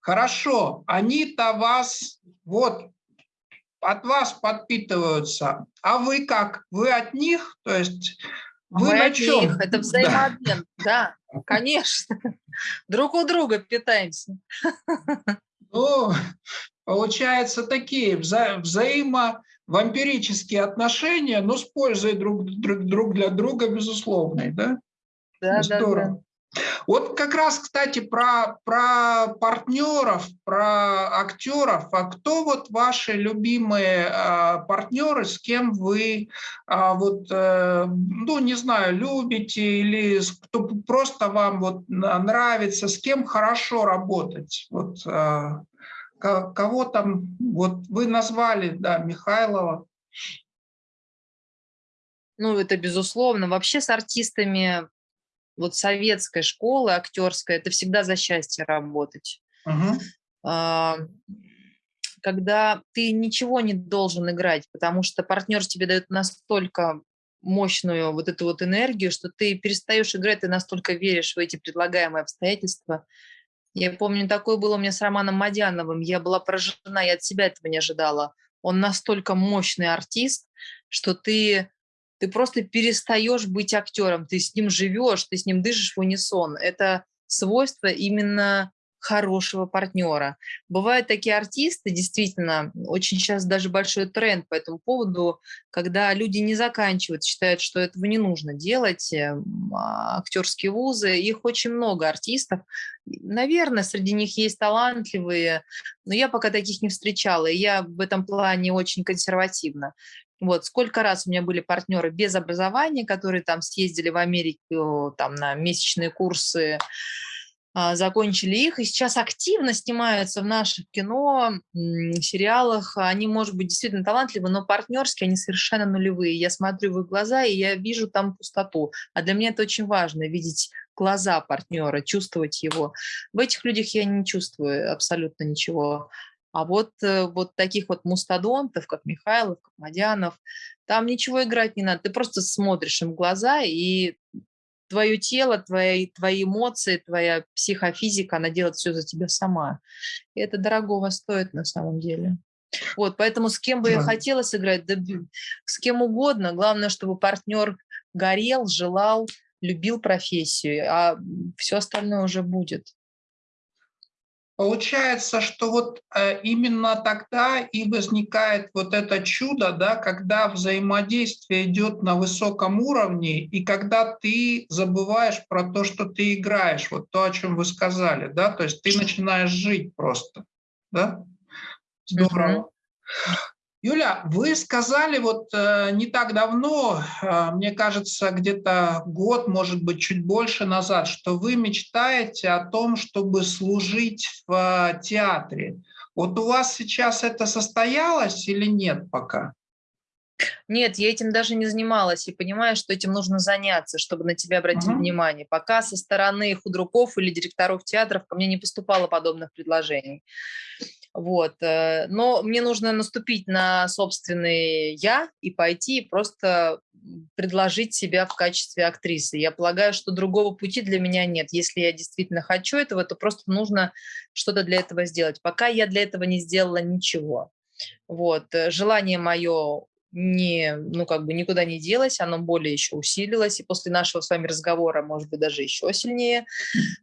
Хорошо, они-то вас, вот, от вас подпитываются, а вы как? Вы от них? То есть вы Мы на от чем? них, это взаимообмен, да. да, конечно. Друг у друга питаемся. Ну, получается, такие вза взаимовампирические отношения, но с пользой друг, друг, друг для друга, безусловной, да? Да, Здорово. Да, да. Вот как раз, кстати, про, про партнеров, про актеров. А кто вот ваши любимые а, партнеры, с кем вы, а, вот, а, ну, не знаю, любите или кто просто вам вот нравится, с кем хорошо работать? Вот, а, кого там, вот вы назвали, да, Михайлова. Ну, это безусловно. Вообще с артистами вот советской школы актерской, это всегда за счастье работать. Угу. Когда ты ничего не должен играть, потому что партнер тебе дает настолько мощную вот эту вот энергию, что ты перестаешь играть, ты настолько веришь в эти предлагаемые обстоятельства. Я помню, такое было у меня с Романом Мадяновым. Я была поражена, я от себя этого не ожидала. Он настолько мощный артист, что ты ты просто перестаешь быть актером, ты с ним живешь, ты с ним дышишь в унисон. Это свойство именно хорошего партнера. Бывают такие артисты, действительно, очень сейчас даже большой тренд по этому поводу, когда люди не заканчивают, считают, что этого не нужно делать, э, а, актерские вузы, их очень много артистов. Наверное, среди них есть талантливые, но я пока таких не встречала, и я в этом плане очень консервативна. Вот, сколько раз у меня были партнеры без образования, которые там съездили в Америку там, на месячные курсы, а, закончили их, и сейчас активно снимаются в наших кино, сериалах. Они, может быть, действительно талантливы, но партнерские они совершенно нулевые. Я смотрю в их глаза, и я вижу там пустоту. А для меня это очень важно, видеть глаза партнера, чувствовать его. В этих людях я не чувствую абсолютно ничего. А вот, э, вот таких вот мустадонтов, как Михайлов, как Мадянов, там ничего играть не надо. Ты просто смотришь им в глаза, и твое тело, твои, твои эмоции, твоя психофизика, она делает все за тебя сама. И это дорогого стоит на самом деле. Вот, поэтому с кем бы я хотела сыграть, да, с кем угодно. Главное, чтобы партнер горел, желал, любил профессию, а все остальное уже будет. Получается, что вот э, именно тогда и возникает вот это чудо, да, когда взаимодействие идет на высоком уровне, и когда ты забываешь про то, что ты играешь, вот то, о чем вы сказали, да, то есть ты начинаешь жить просто, да? Здорово. Юля, вы сказали вот э, не так давно, э, мне кажется, где-то год, может быть, чуть больше назад, что вы мечтаете о том, чтобы служить в театре. Вот у вас сейчас это состоялось или нет пока? Нет, я этим даже не занималась и понимаю, что этим нужно заняться, чтобы на тебя обратить угу. внимание. Пока со стороны худруков или директоров театров ко мне не поступало подобных предложений. Вот. Э, но мне нужно наступить на собственный «я» и пойти просто предложить себя в качестве актрисы. Я полагаю, что другого пути для меня нет. Если я действительно хочу этого, то просто нужно что-то для этого сделать. Пока я для этого не сделала ничего. Вот. Э, желание мое не, ну, как бы никуда не делось, оно более еще усилилось, и после нашего с вами разговора, может быть, даже еще сильнее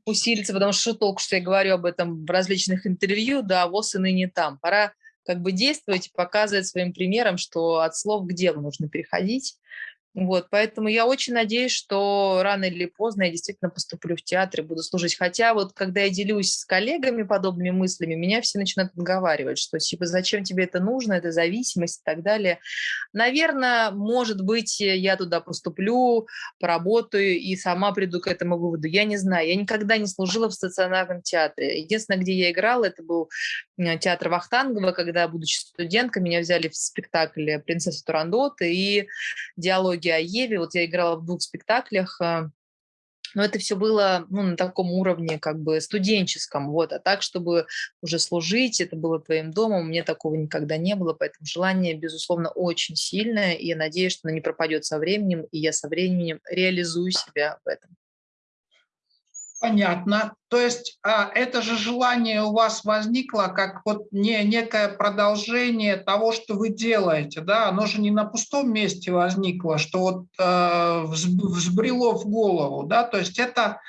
усилится, потому что только что я говорю об этом в различных интервью, да, ВОЗ и ныне там. Пора как бы действовать, показывать своим примером, что от слов к делу нужно переходить, вот, поэтому я очень надеюсь, что рано или поздно я действительно поступлю в театр и буду служить. Хотя вот когда я делюсь с коллегами подобными мыслями, меня все начинают отговаривать, что типа зачем тебе это нужно, это зависимость и так далее. Наверное, может быть, я туда поступлю, поработаю и сама приду к этому выводу. Я не знаю, я никогда не служила в стационарном театре. Единственное, где я играла, это был театр Вахтангова, когда, будучи студенткой, меня взяли в спектакль «Принцесса Турандот» и диалоги о Еве. Вот я играла в двух спектаклях, э, но это все было ну, на таком уровне как бы студенческом, вот, а так, чтобы уже служить, это было твоим домом, мне такого никогда не было, поэтому желание, безусловно, очень сильное, и я надеюсь, что оно не пропадет со временем, и я со временем реализую себя в этом. Понятно. То есть а, это же желание у вас возникло как вот не, некое продолжение того, что вы делаете, да? Оно же не на пустом месте возникло, что вот э, взбрело в голову, да? То есть это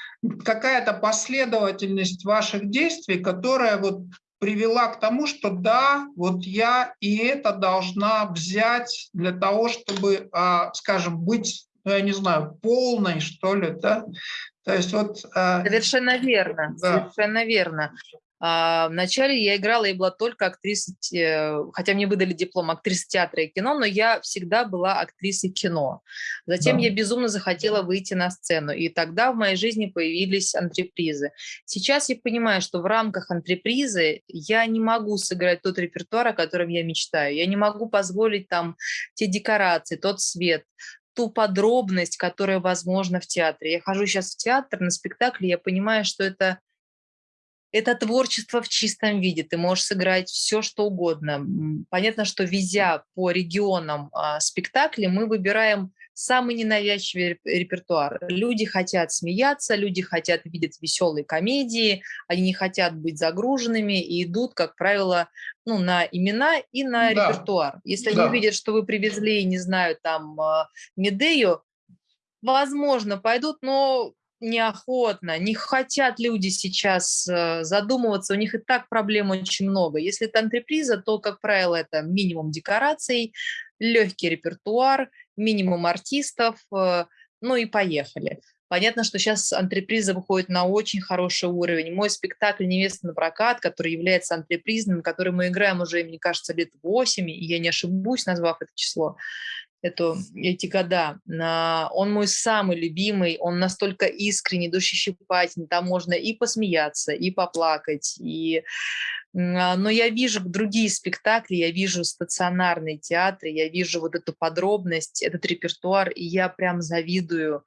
какая-то последовательность ваших действий, которая вот привела к тому, что да, вот я и это должна взять для того, чтобы, а, скажем, быть ну, я не знаю, полной, что ли, да? То есть вот... А, совершенно верно, да. совершенно верно. А, вначале я играла и была только актрисой, хотя мне выдали диплом актрисы театра и кино, но я всегда была актрисой кино. Затем да. я безумно захотела выйти на сцену, и тогда в моей жизни появились антрепризы. Сейчас я понимаю, что в рамках антрепризы я не могу сыграть тот репертуар, о котором я мечтаю. Я не могу позволить там те декорации, тот свет, ту подробность, которая возможна в театре. Я хожу сейчас в театр на спектакль, я понимаю, что это это творчество в чистом виде. Ты можешь сыграть все, что угодно. Понятно, что везя по регионам а, спектакли, мы выбираем самый ненавязчивый репертуар. Люди хотят смеяться, люди хотят видеть веселые комедии, они не хотят быть загруженными и идут, как правило, ну, на имена и на да. репертуар. Если да. они видят, что вы привезли, не знаю, там, а, Медею, возможно, пойдут, но неохотно, не хотят люди сейчас э, задумываться, у них и так проблем очень много. Если это антреприза, то, как правило, это минимум декораций, легкий репертуар, минимум артистов, э, ну и поехали. Понятно, что сейчас антреприза выходит на очень хороший уровень. Мой спектакль «Невеста на прокат», который является антрепризным, который мы играем уже, мне кажется, лет 8, и я не ошибусь, назвав это число, эту, эти года. Он мой самый любимый, он настолько искренний, душещипательный, там можно и посмеяться, и поплакать, и... А, но я вижу другие спектакли, я вижу стационарные театры, я вижу вот эту подробность, этот репертуар, и я прям завидую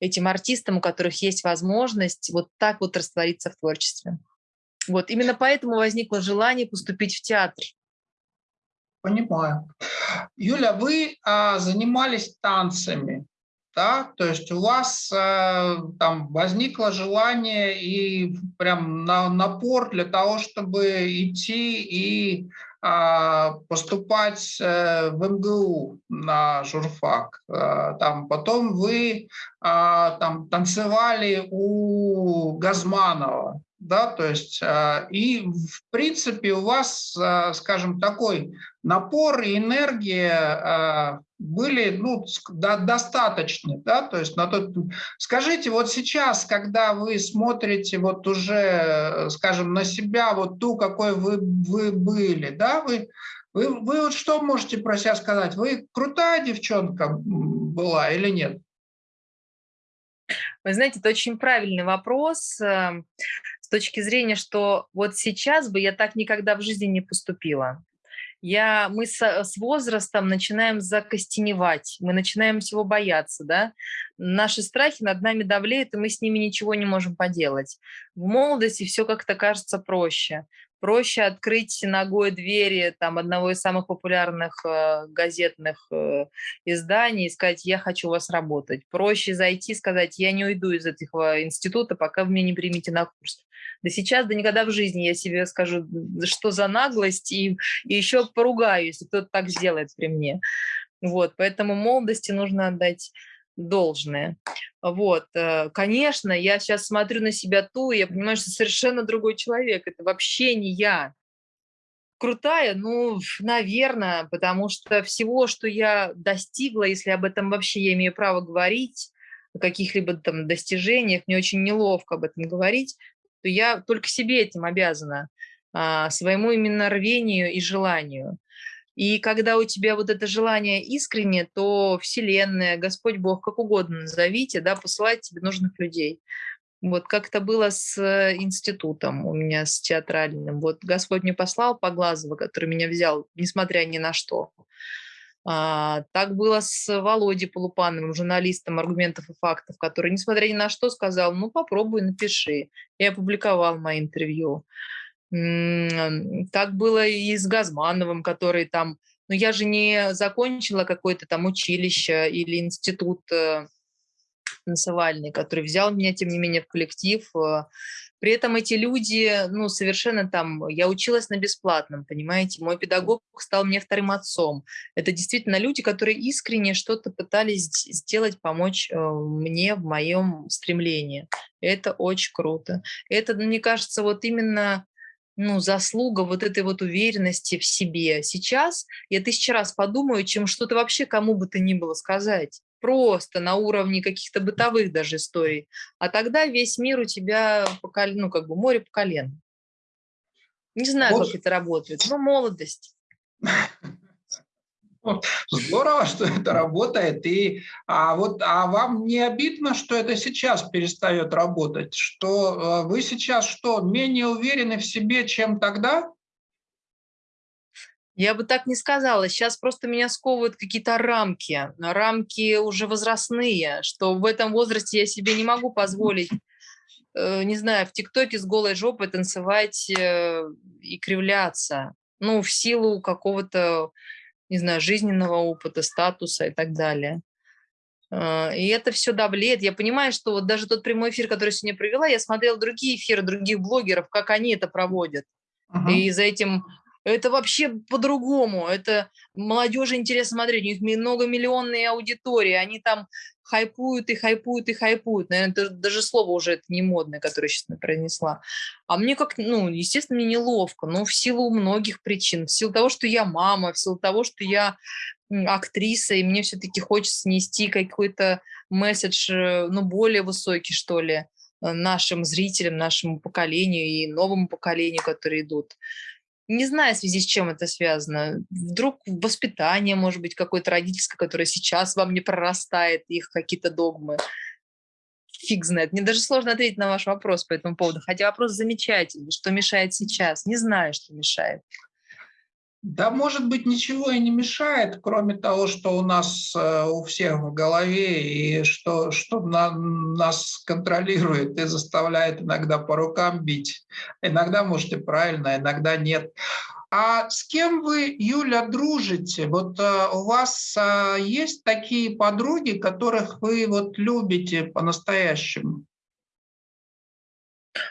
этим артистам, у которых есть возможность вот так вот раствориться в творчестве. Вот именно поэтому возникло желание поступить в театр. Понимаю. Юля, вы а, занимались танцами, да? То есть у вас а, там возникло желание и прям на, напор для того, чтобы идти и а, поступать а, в МГУ на журфак. А, там потом вы а, там танцевали у Газманова, да, то есть а, и в принципе у вас, а, скажем, такой напор и энергия а, были ну, достаточны, да, то есть на тот... Скажите, вот сейчас, когда вы смотрите вот уже, скажем, на себя, вот ту, какой вы, вы были, да, вы, вы, вы вот что можете про себя сказать? Вы крутая девчонка была или нет? Вы знаете, это очень правильный вопрос эм, точки зрения, что вот сейчас бы я так никогда в жизни не поступила. Я, мы с, с возрастом начинаем закостеневать, мы начинаем всего бояться, да. Наши страхи над нами давлеют, и мы с ними ничего не можем поделать. В молодости все как-то кажется проще проще открыть ногой двери там, одного из самых популярных э, газетных э, изданий и сказать, я хочу у вас работать. Проще зайти и сказать, я не уйду из этого института, пока вы меня не примете на курс. Да сейчас, да никогда в жизни я себе скажу, что за наглость, и, и еще поругаю, если кто-то так сделает при мне. Вот, поэтому молодости нужно отдать должное. Вот, э, конечно, я сейчас смотрю на себя ту, и я понимаю, что совершенно другой человек, это вообще не я. Крутая, ну, наверное, потому что всего, что я достигла, если об этом вообще я имею право говорить, о каких-либо там достижениях, мне очень неловко об этом говорить, то я только себе этим обязана, а, своему именно рвению и желанию. И когда у тебя вот это желание искренне, то Вселенная, Господь Бог, как угодно назовите, да, посылает тебе нужных людей. Вот как это было с э, институтом у меня, с театральным. Вот Господь мне послал Поглазова, который меня взял, несмотря ни на что. А, так было с Володей Полупановым, журналистом аргументов и фактов, который, несмотря ни на что, сказал, ну попробуй, напиши. Я опубликовал мои интервью. Так было и с Газмановым, который там... Ну, я же не закончила какое-то там училище или институт э, танцевальный, который взял меня, тем не менее, в коллектив. Э. При этом эти люди, ну, совершенно там... Я училась на бесплатном, понимаете? Мой педагог стал мне вторым отцом. Это действительно люди, которые искренне что-то пытались сделать, помочь э, мне в моем стремлении. Это очень круто. Это, мне кажется, вот именно ну, заслуга вот этой вот уверенности в себе. Сейчас я тысячу раз подумаю, чем что-то вообще кому бы то ни было сказать. просто на уровне каких-то бытовых даже историй, а тогда весь мир у тебя, по, ну, как бы море по колено. Не знаю, вот. как это работает, но молодость. Здорово, что это работает. И, а, вот, а вам не обидно, что это сейчас перестает работать? Что э, вы сейчас что, менее уверены в себе, чем тогда? Я бы так не сказала. Сейчас просто меня сковывают какие-то рамки. Рамки уже возрастные, что в этом возрасте я себе не могу позволить, э, не знаю, в ТикТоке с голой жопой танцевать э, и кривляться. Ну, в силу какого-то не знаю, жизненного опыта, статуса и так далее. А, и это все давлеет. Я понимаю, что вот даже тот прямой эфир, который сегодня провела, я смотрела другие эфиры других блогеров, как они это проводят. -huh. И за этим это вообще по-другому. Это молодежи интересно смотреть. У них многомиллионные аудитории. Они там хайпуют и хайпуют и хайпуют. Наверное, это даже слово уже это не модное, которое сейчас произнесла. А мне как, ну, естественно, мне неловко, но в силу многих причин. В силу того, что я мама, в силу того, что я актриса, и мне все-таки хочется нести какой-то месседж, э, ну, более высокий, что ли, э, нашим зрителям, нашему поколению и новому поколению, которые идут. Не знаю, в связи с чем это связано. Вдруг воспитание, может быть, какое-то родительское, которое сейчас вам не прорастает, их какие-то догмы. Фиг знает. Мне даже сложно ответить на ваш вопрос по этому поводу. Хотя вопрос замечательный. Что мешает сейчас? Не знаю, что мешает. Да, может быть, ничего и не мешает, кроме того, что у нас э, у всех в голове и что, что на, нас контролирует и заставляет иногда по рукам бить. Иногда, может, и правильно, иногда нет. А с кем вы, Юля, дружите? Вот э, у вас э, есть такие подруги, которых вы вот любите по-настоящему?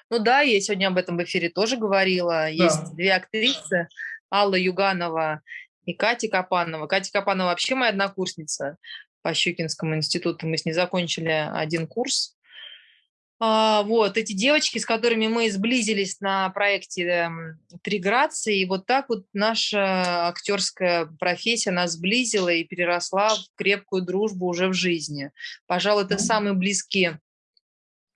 Ну да, я сегодня об этом в эфире тоже говорила. Да. Есть две актрисы, Алла Юганова и Катя Капанова. Катя Капанова вообще моя однокурсница по Щукинскому институту. Мы с ней закончили один курс. А, вот, эти девочки, с которыми мы сблизились на проекте эм, «Три грации», и вот так вот наша актерская профессия нас сблизила и переросла в крепкую дружбу уже в жизни. Пожалуй, это самые близкие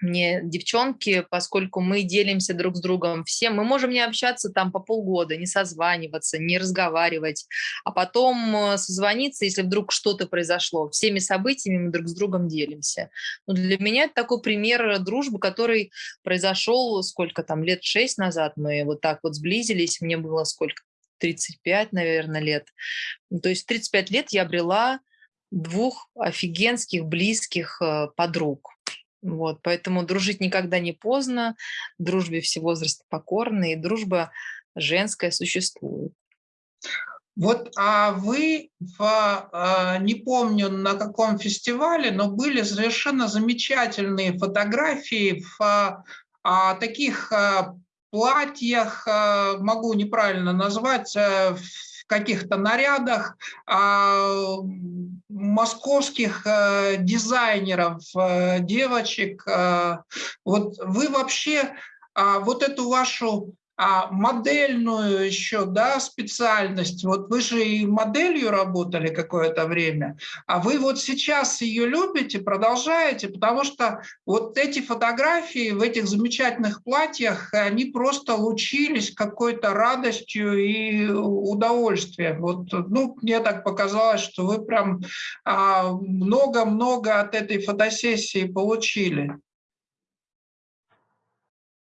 мне девчонки, поскольку мы делимся друг с другом всем, мы можем не общаться там по полгода, не созваниваться, не разговаривать, а потом э, созвониться, если вдруг что-то произошло. Всеми событиями мы друг с другом делимся. Но ну, для меня это такой пример дружбы, который произошел сколько там, лет шесть назад мы вот так вот сблизились, мне было сколько, 35, наверное, лет. То есть 35 лет я обрела двух офигенских, близких э, подруг вот, поэтому дружить никогда не поздно, дружбе все возрасты покорны, и дружба женская существует. Вот а вы, в, а, не помню на каком фестивале, но были совершенно замечательные фотографии в а, а таких платьях, могу неправильно назвать, а, каких-то нарядах, а, московских э, дизайнеров, э, девочек. Э, вот вы вообще а, вот эту вашу а модельную еще да, специальность, вот вы же и моделью работали какое-то время, а вы вот сейчас ее любите, продолжаете, потому что вот эти фотографии в этих замечательных платьях, они просто лучились какой-то радостью и удовольствием. Вот, ну, мне так показалось, что вы прям а, много-много от этой фотосессии получили.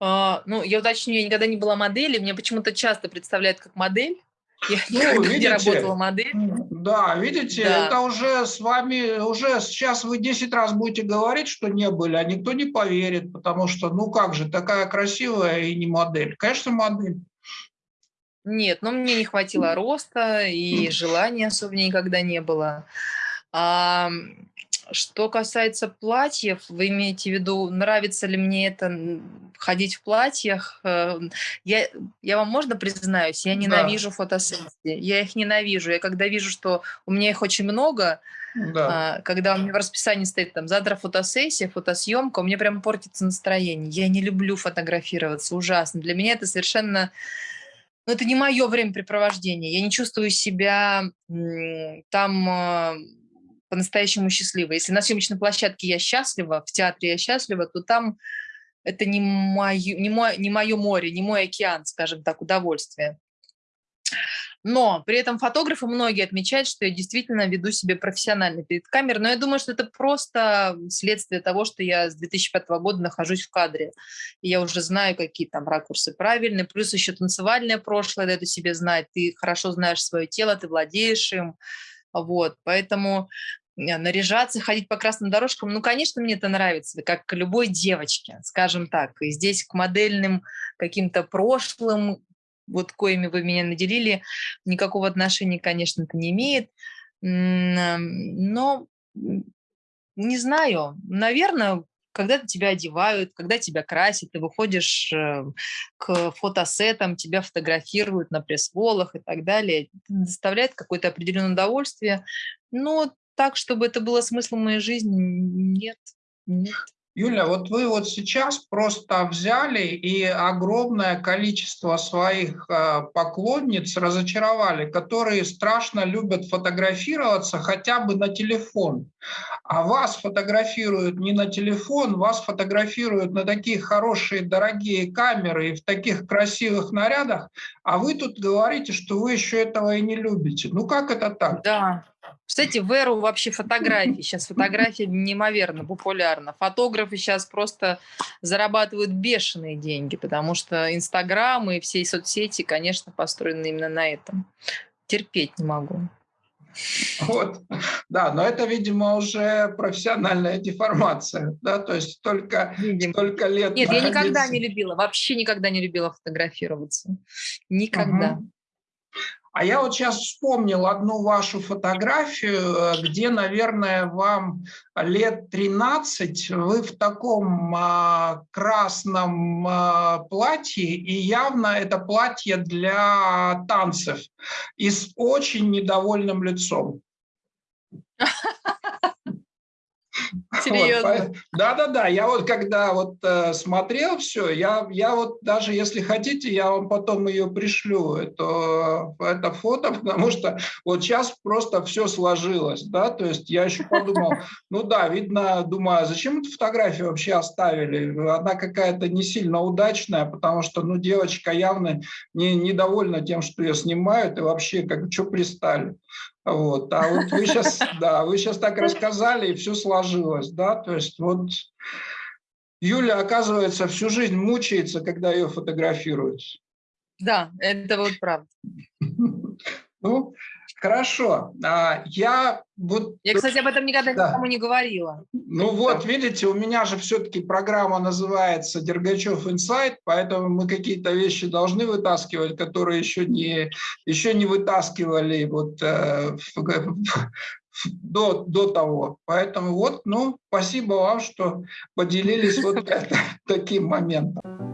А, ну, я уточню, я никогда не была моделью, мне почему-то часто представляют как модель. Я ну, никогда видите, не работала моделью. Да, видите, да. это уже с вами, уже сейчас вы 10 раз будете говорить, что не были, а никто не поверит, потому что, ну как же, такая красивая и не модель. Конечно, модель. Нет, но мне не хватило роста, и желания особо никогда не было. А, что касается платьев, вы имеете в виду, нравится ли мне это ходить в платьях? Э, я, я вам можно признаюсь, я ненавижу да. фотосессии. Я их ненавижу. Я когда вижу, что у меня их очень много, да. А, когда у меня в расписании стоит там завтра фотосессия, фотосъемка, у меня прям портится настроение. Я не люблю фотографироваться, ужасно. Для меня это совершенно... Ну, это не мое времяпрепровождение. Я не чувствую себя там а, по-настоящему счастлива. Если на съемочной площадке я счастлива, в театре я счастлива, то там это не мое, не, мое, не мое море, не мой океан, скажем так, удовольствия. Но при этом фотографы многие отмечают, что я действительно веду себя профессионально перед камерой. Но я думаю, что это просто следствие того, что я с 2005 года нахожусь в кадре. И я уже знаю, какие там ракурсы правильные. Плюс еще танцевальное прошлое дает о себе знать. Ты хорошо знаешь свое тело, ты владеешь им. Вот, поэтому наряжаться, ходить по красным дорожкам, ну, конечно, мне это нравится, как любой девочке, скажем так. И здесь к модельным каким-то прошлым вот коими вы меня наделили, никакого отношения, конечно, это не имеет. Но не знаю, наверное, когда тебя одевают, когда тебя красят, ты выходишь э, к фотосетам, тебя фотографируют на пресс-волах и так далее, доставляет какое-то определенное удовольствие. Но так, чтобы это было смыслом моей жизни, нет, нет. Юля, вот вы вот сейчас просто взяли и огромное количество своих э, поклонниц разочаровали, которые страшно любят фотографироваться хотя бы на телефон. А вас фотографируют не на телефон, вас фотографируют на такие хорошие, дорогие камеры и в таких красивых нарядах, а вы тут говорите, что вы еще этого и не любите. Ну как это так? Да, кстати, в эру вообще фотографии. Сейчас фотография неимоверно популярна. Фотографы сейчас просто зарабатывают бешеные деньги, потому что Инстаграм и все соцсети, конечно, построены именно на этом. Терпеть не могу. Вот, да, но это, видимо, уже профессиональная деформация, да, то есть только, столько лет Нет, находиться... я никогда не любила, вообще никогда не любила фотографироваться. Никогда. Угу. А я вот сейчас вспомнил одну вашу фотографию, э, где, наверное, вам лет 13, вы в таком а, красном а, платье, и явно это платье для танцев, и с очень недовольным лицом. Серьезно? Да-да-да, я вот когда вот э, смотрел все, я, я вот даже, если хотите, я вам потом ее пришлю, это, это фото, потому что вот сейчас просто все сложилось, да, то есть я еще подумал, ну да, видно, думаю, а зачем эту фотографию вообще оставили? Она какая-то не сильно удачная, потому что, ну, девочка явно не, недовольна тем, что ее снимают, и вообще, как, что пристали. Вот. А вот вы сейчас, да, вы сейчас так рассказали, и все сложилось, да, то есть вот Юля, оказывается, всю жизнь мучается, когда ее фотографируют. Да, это вот правда. Ну, Хорошо. А, я вот... Я, кстати, об этом никогда да. никому не говорила. Ну вот, видите, у меня же все-таки программа называется «Дергачев инсайт», поэтому мы какие-то вещи должны вытаскивать, которые еще не, еще не вытаскивали вот, э, до, до того. Поэтому вот, ну, спасибо вам, что поделились вот таким моментом.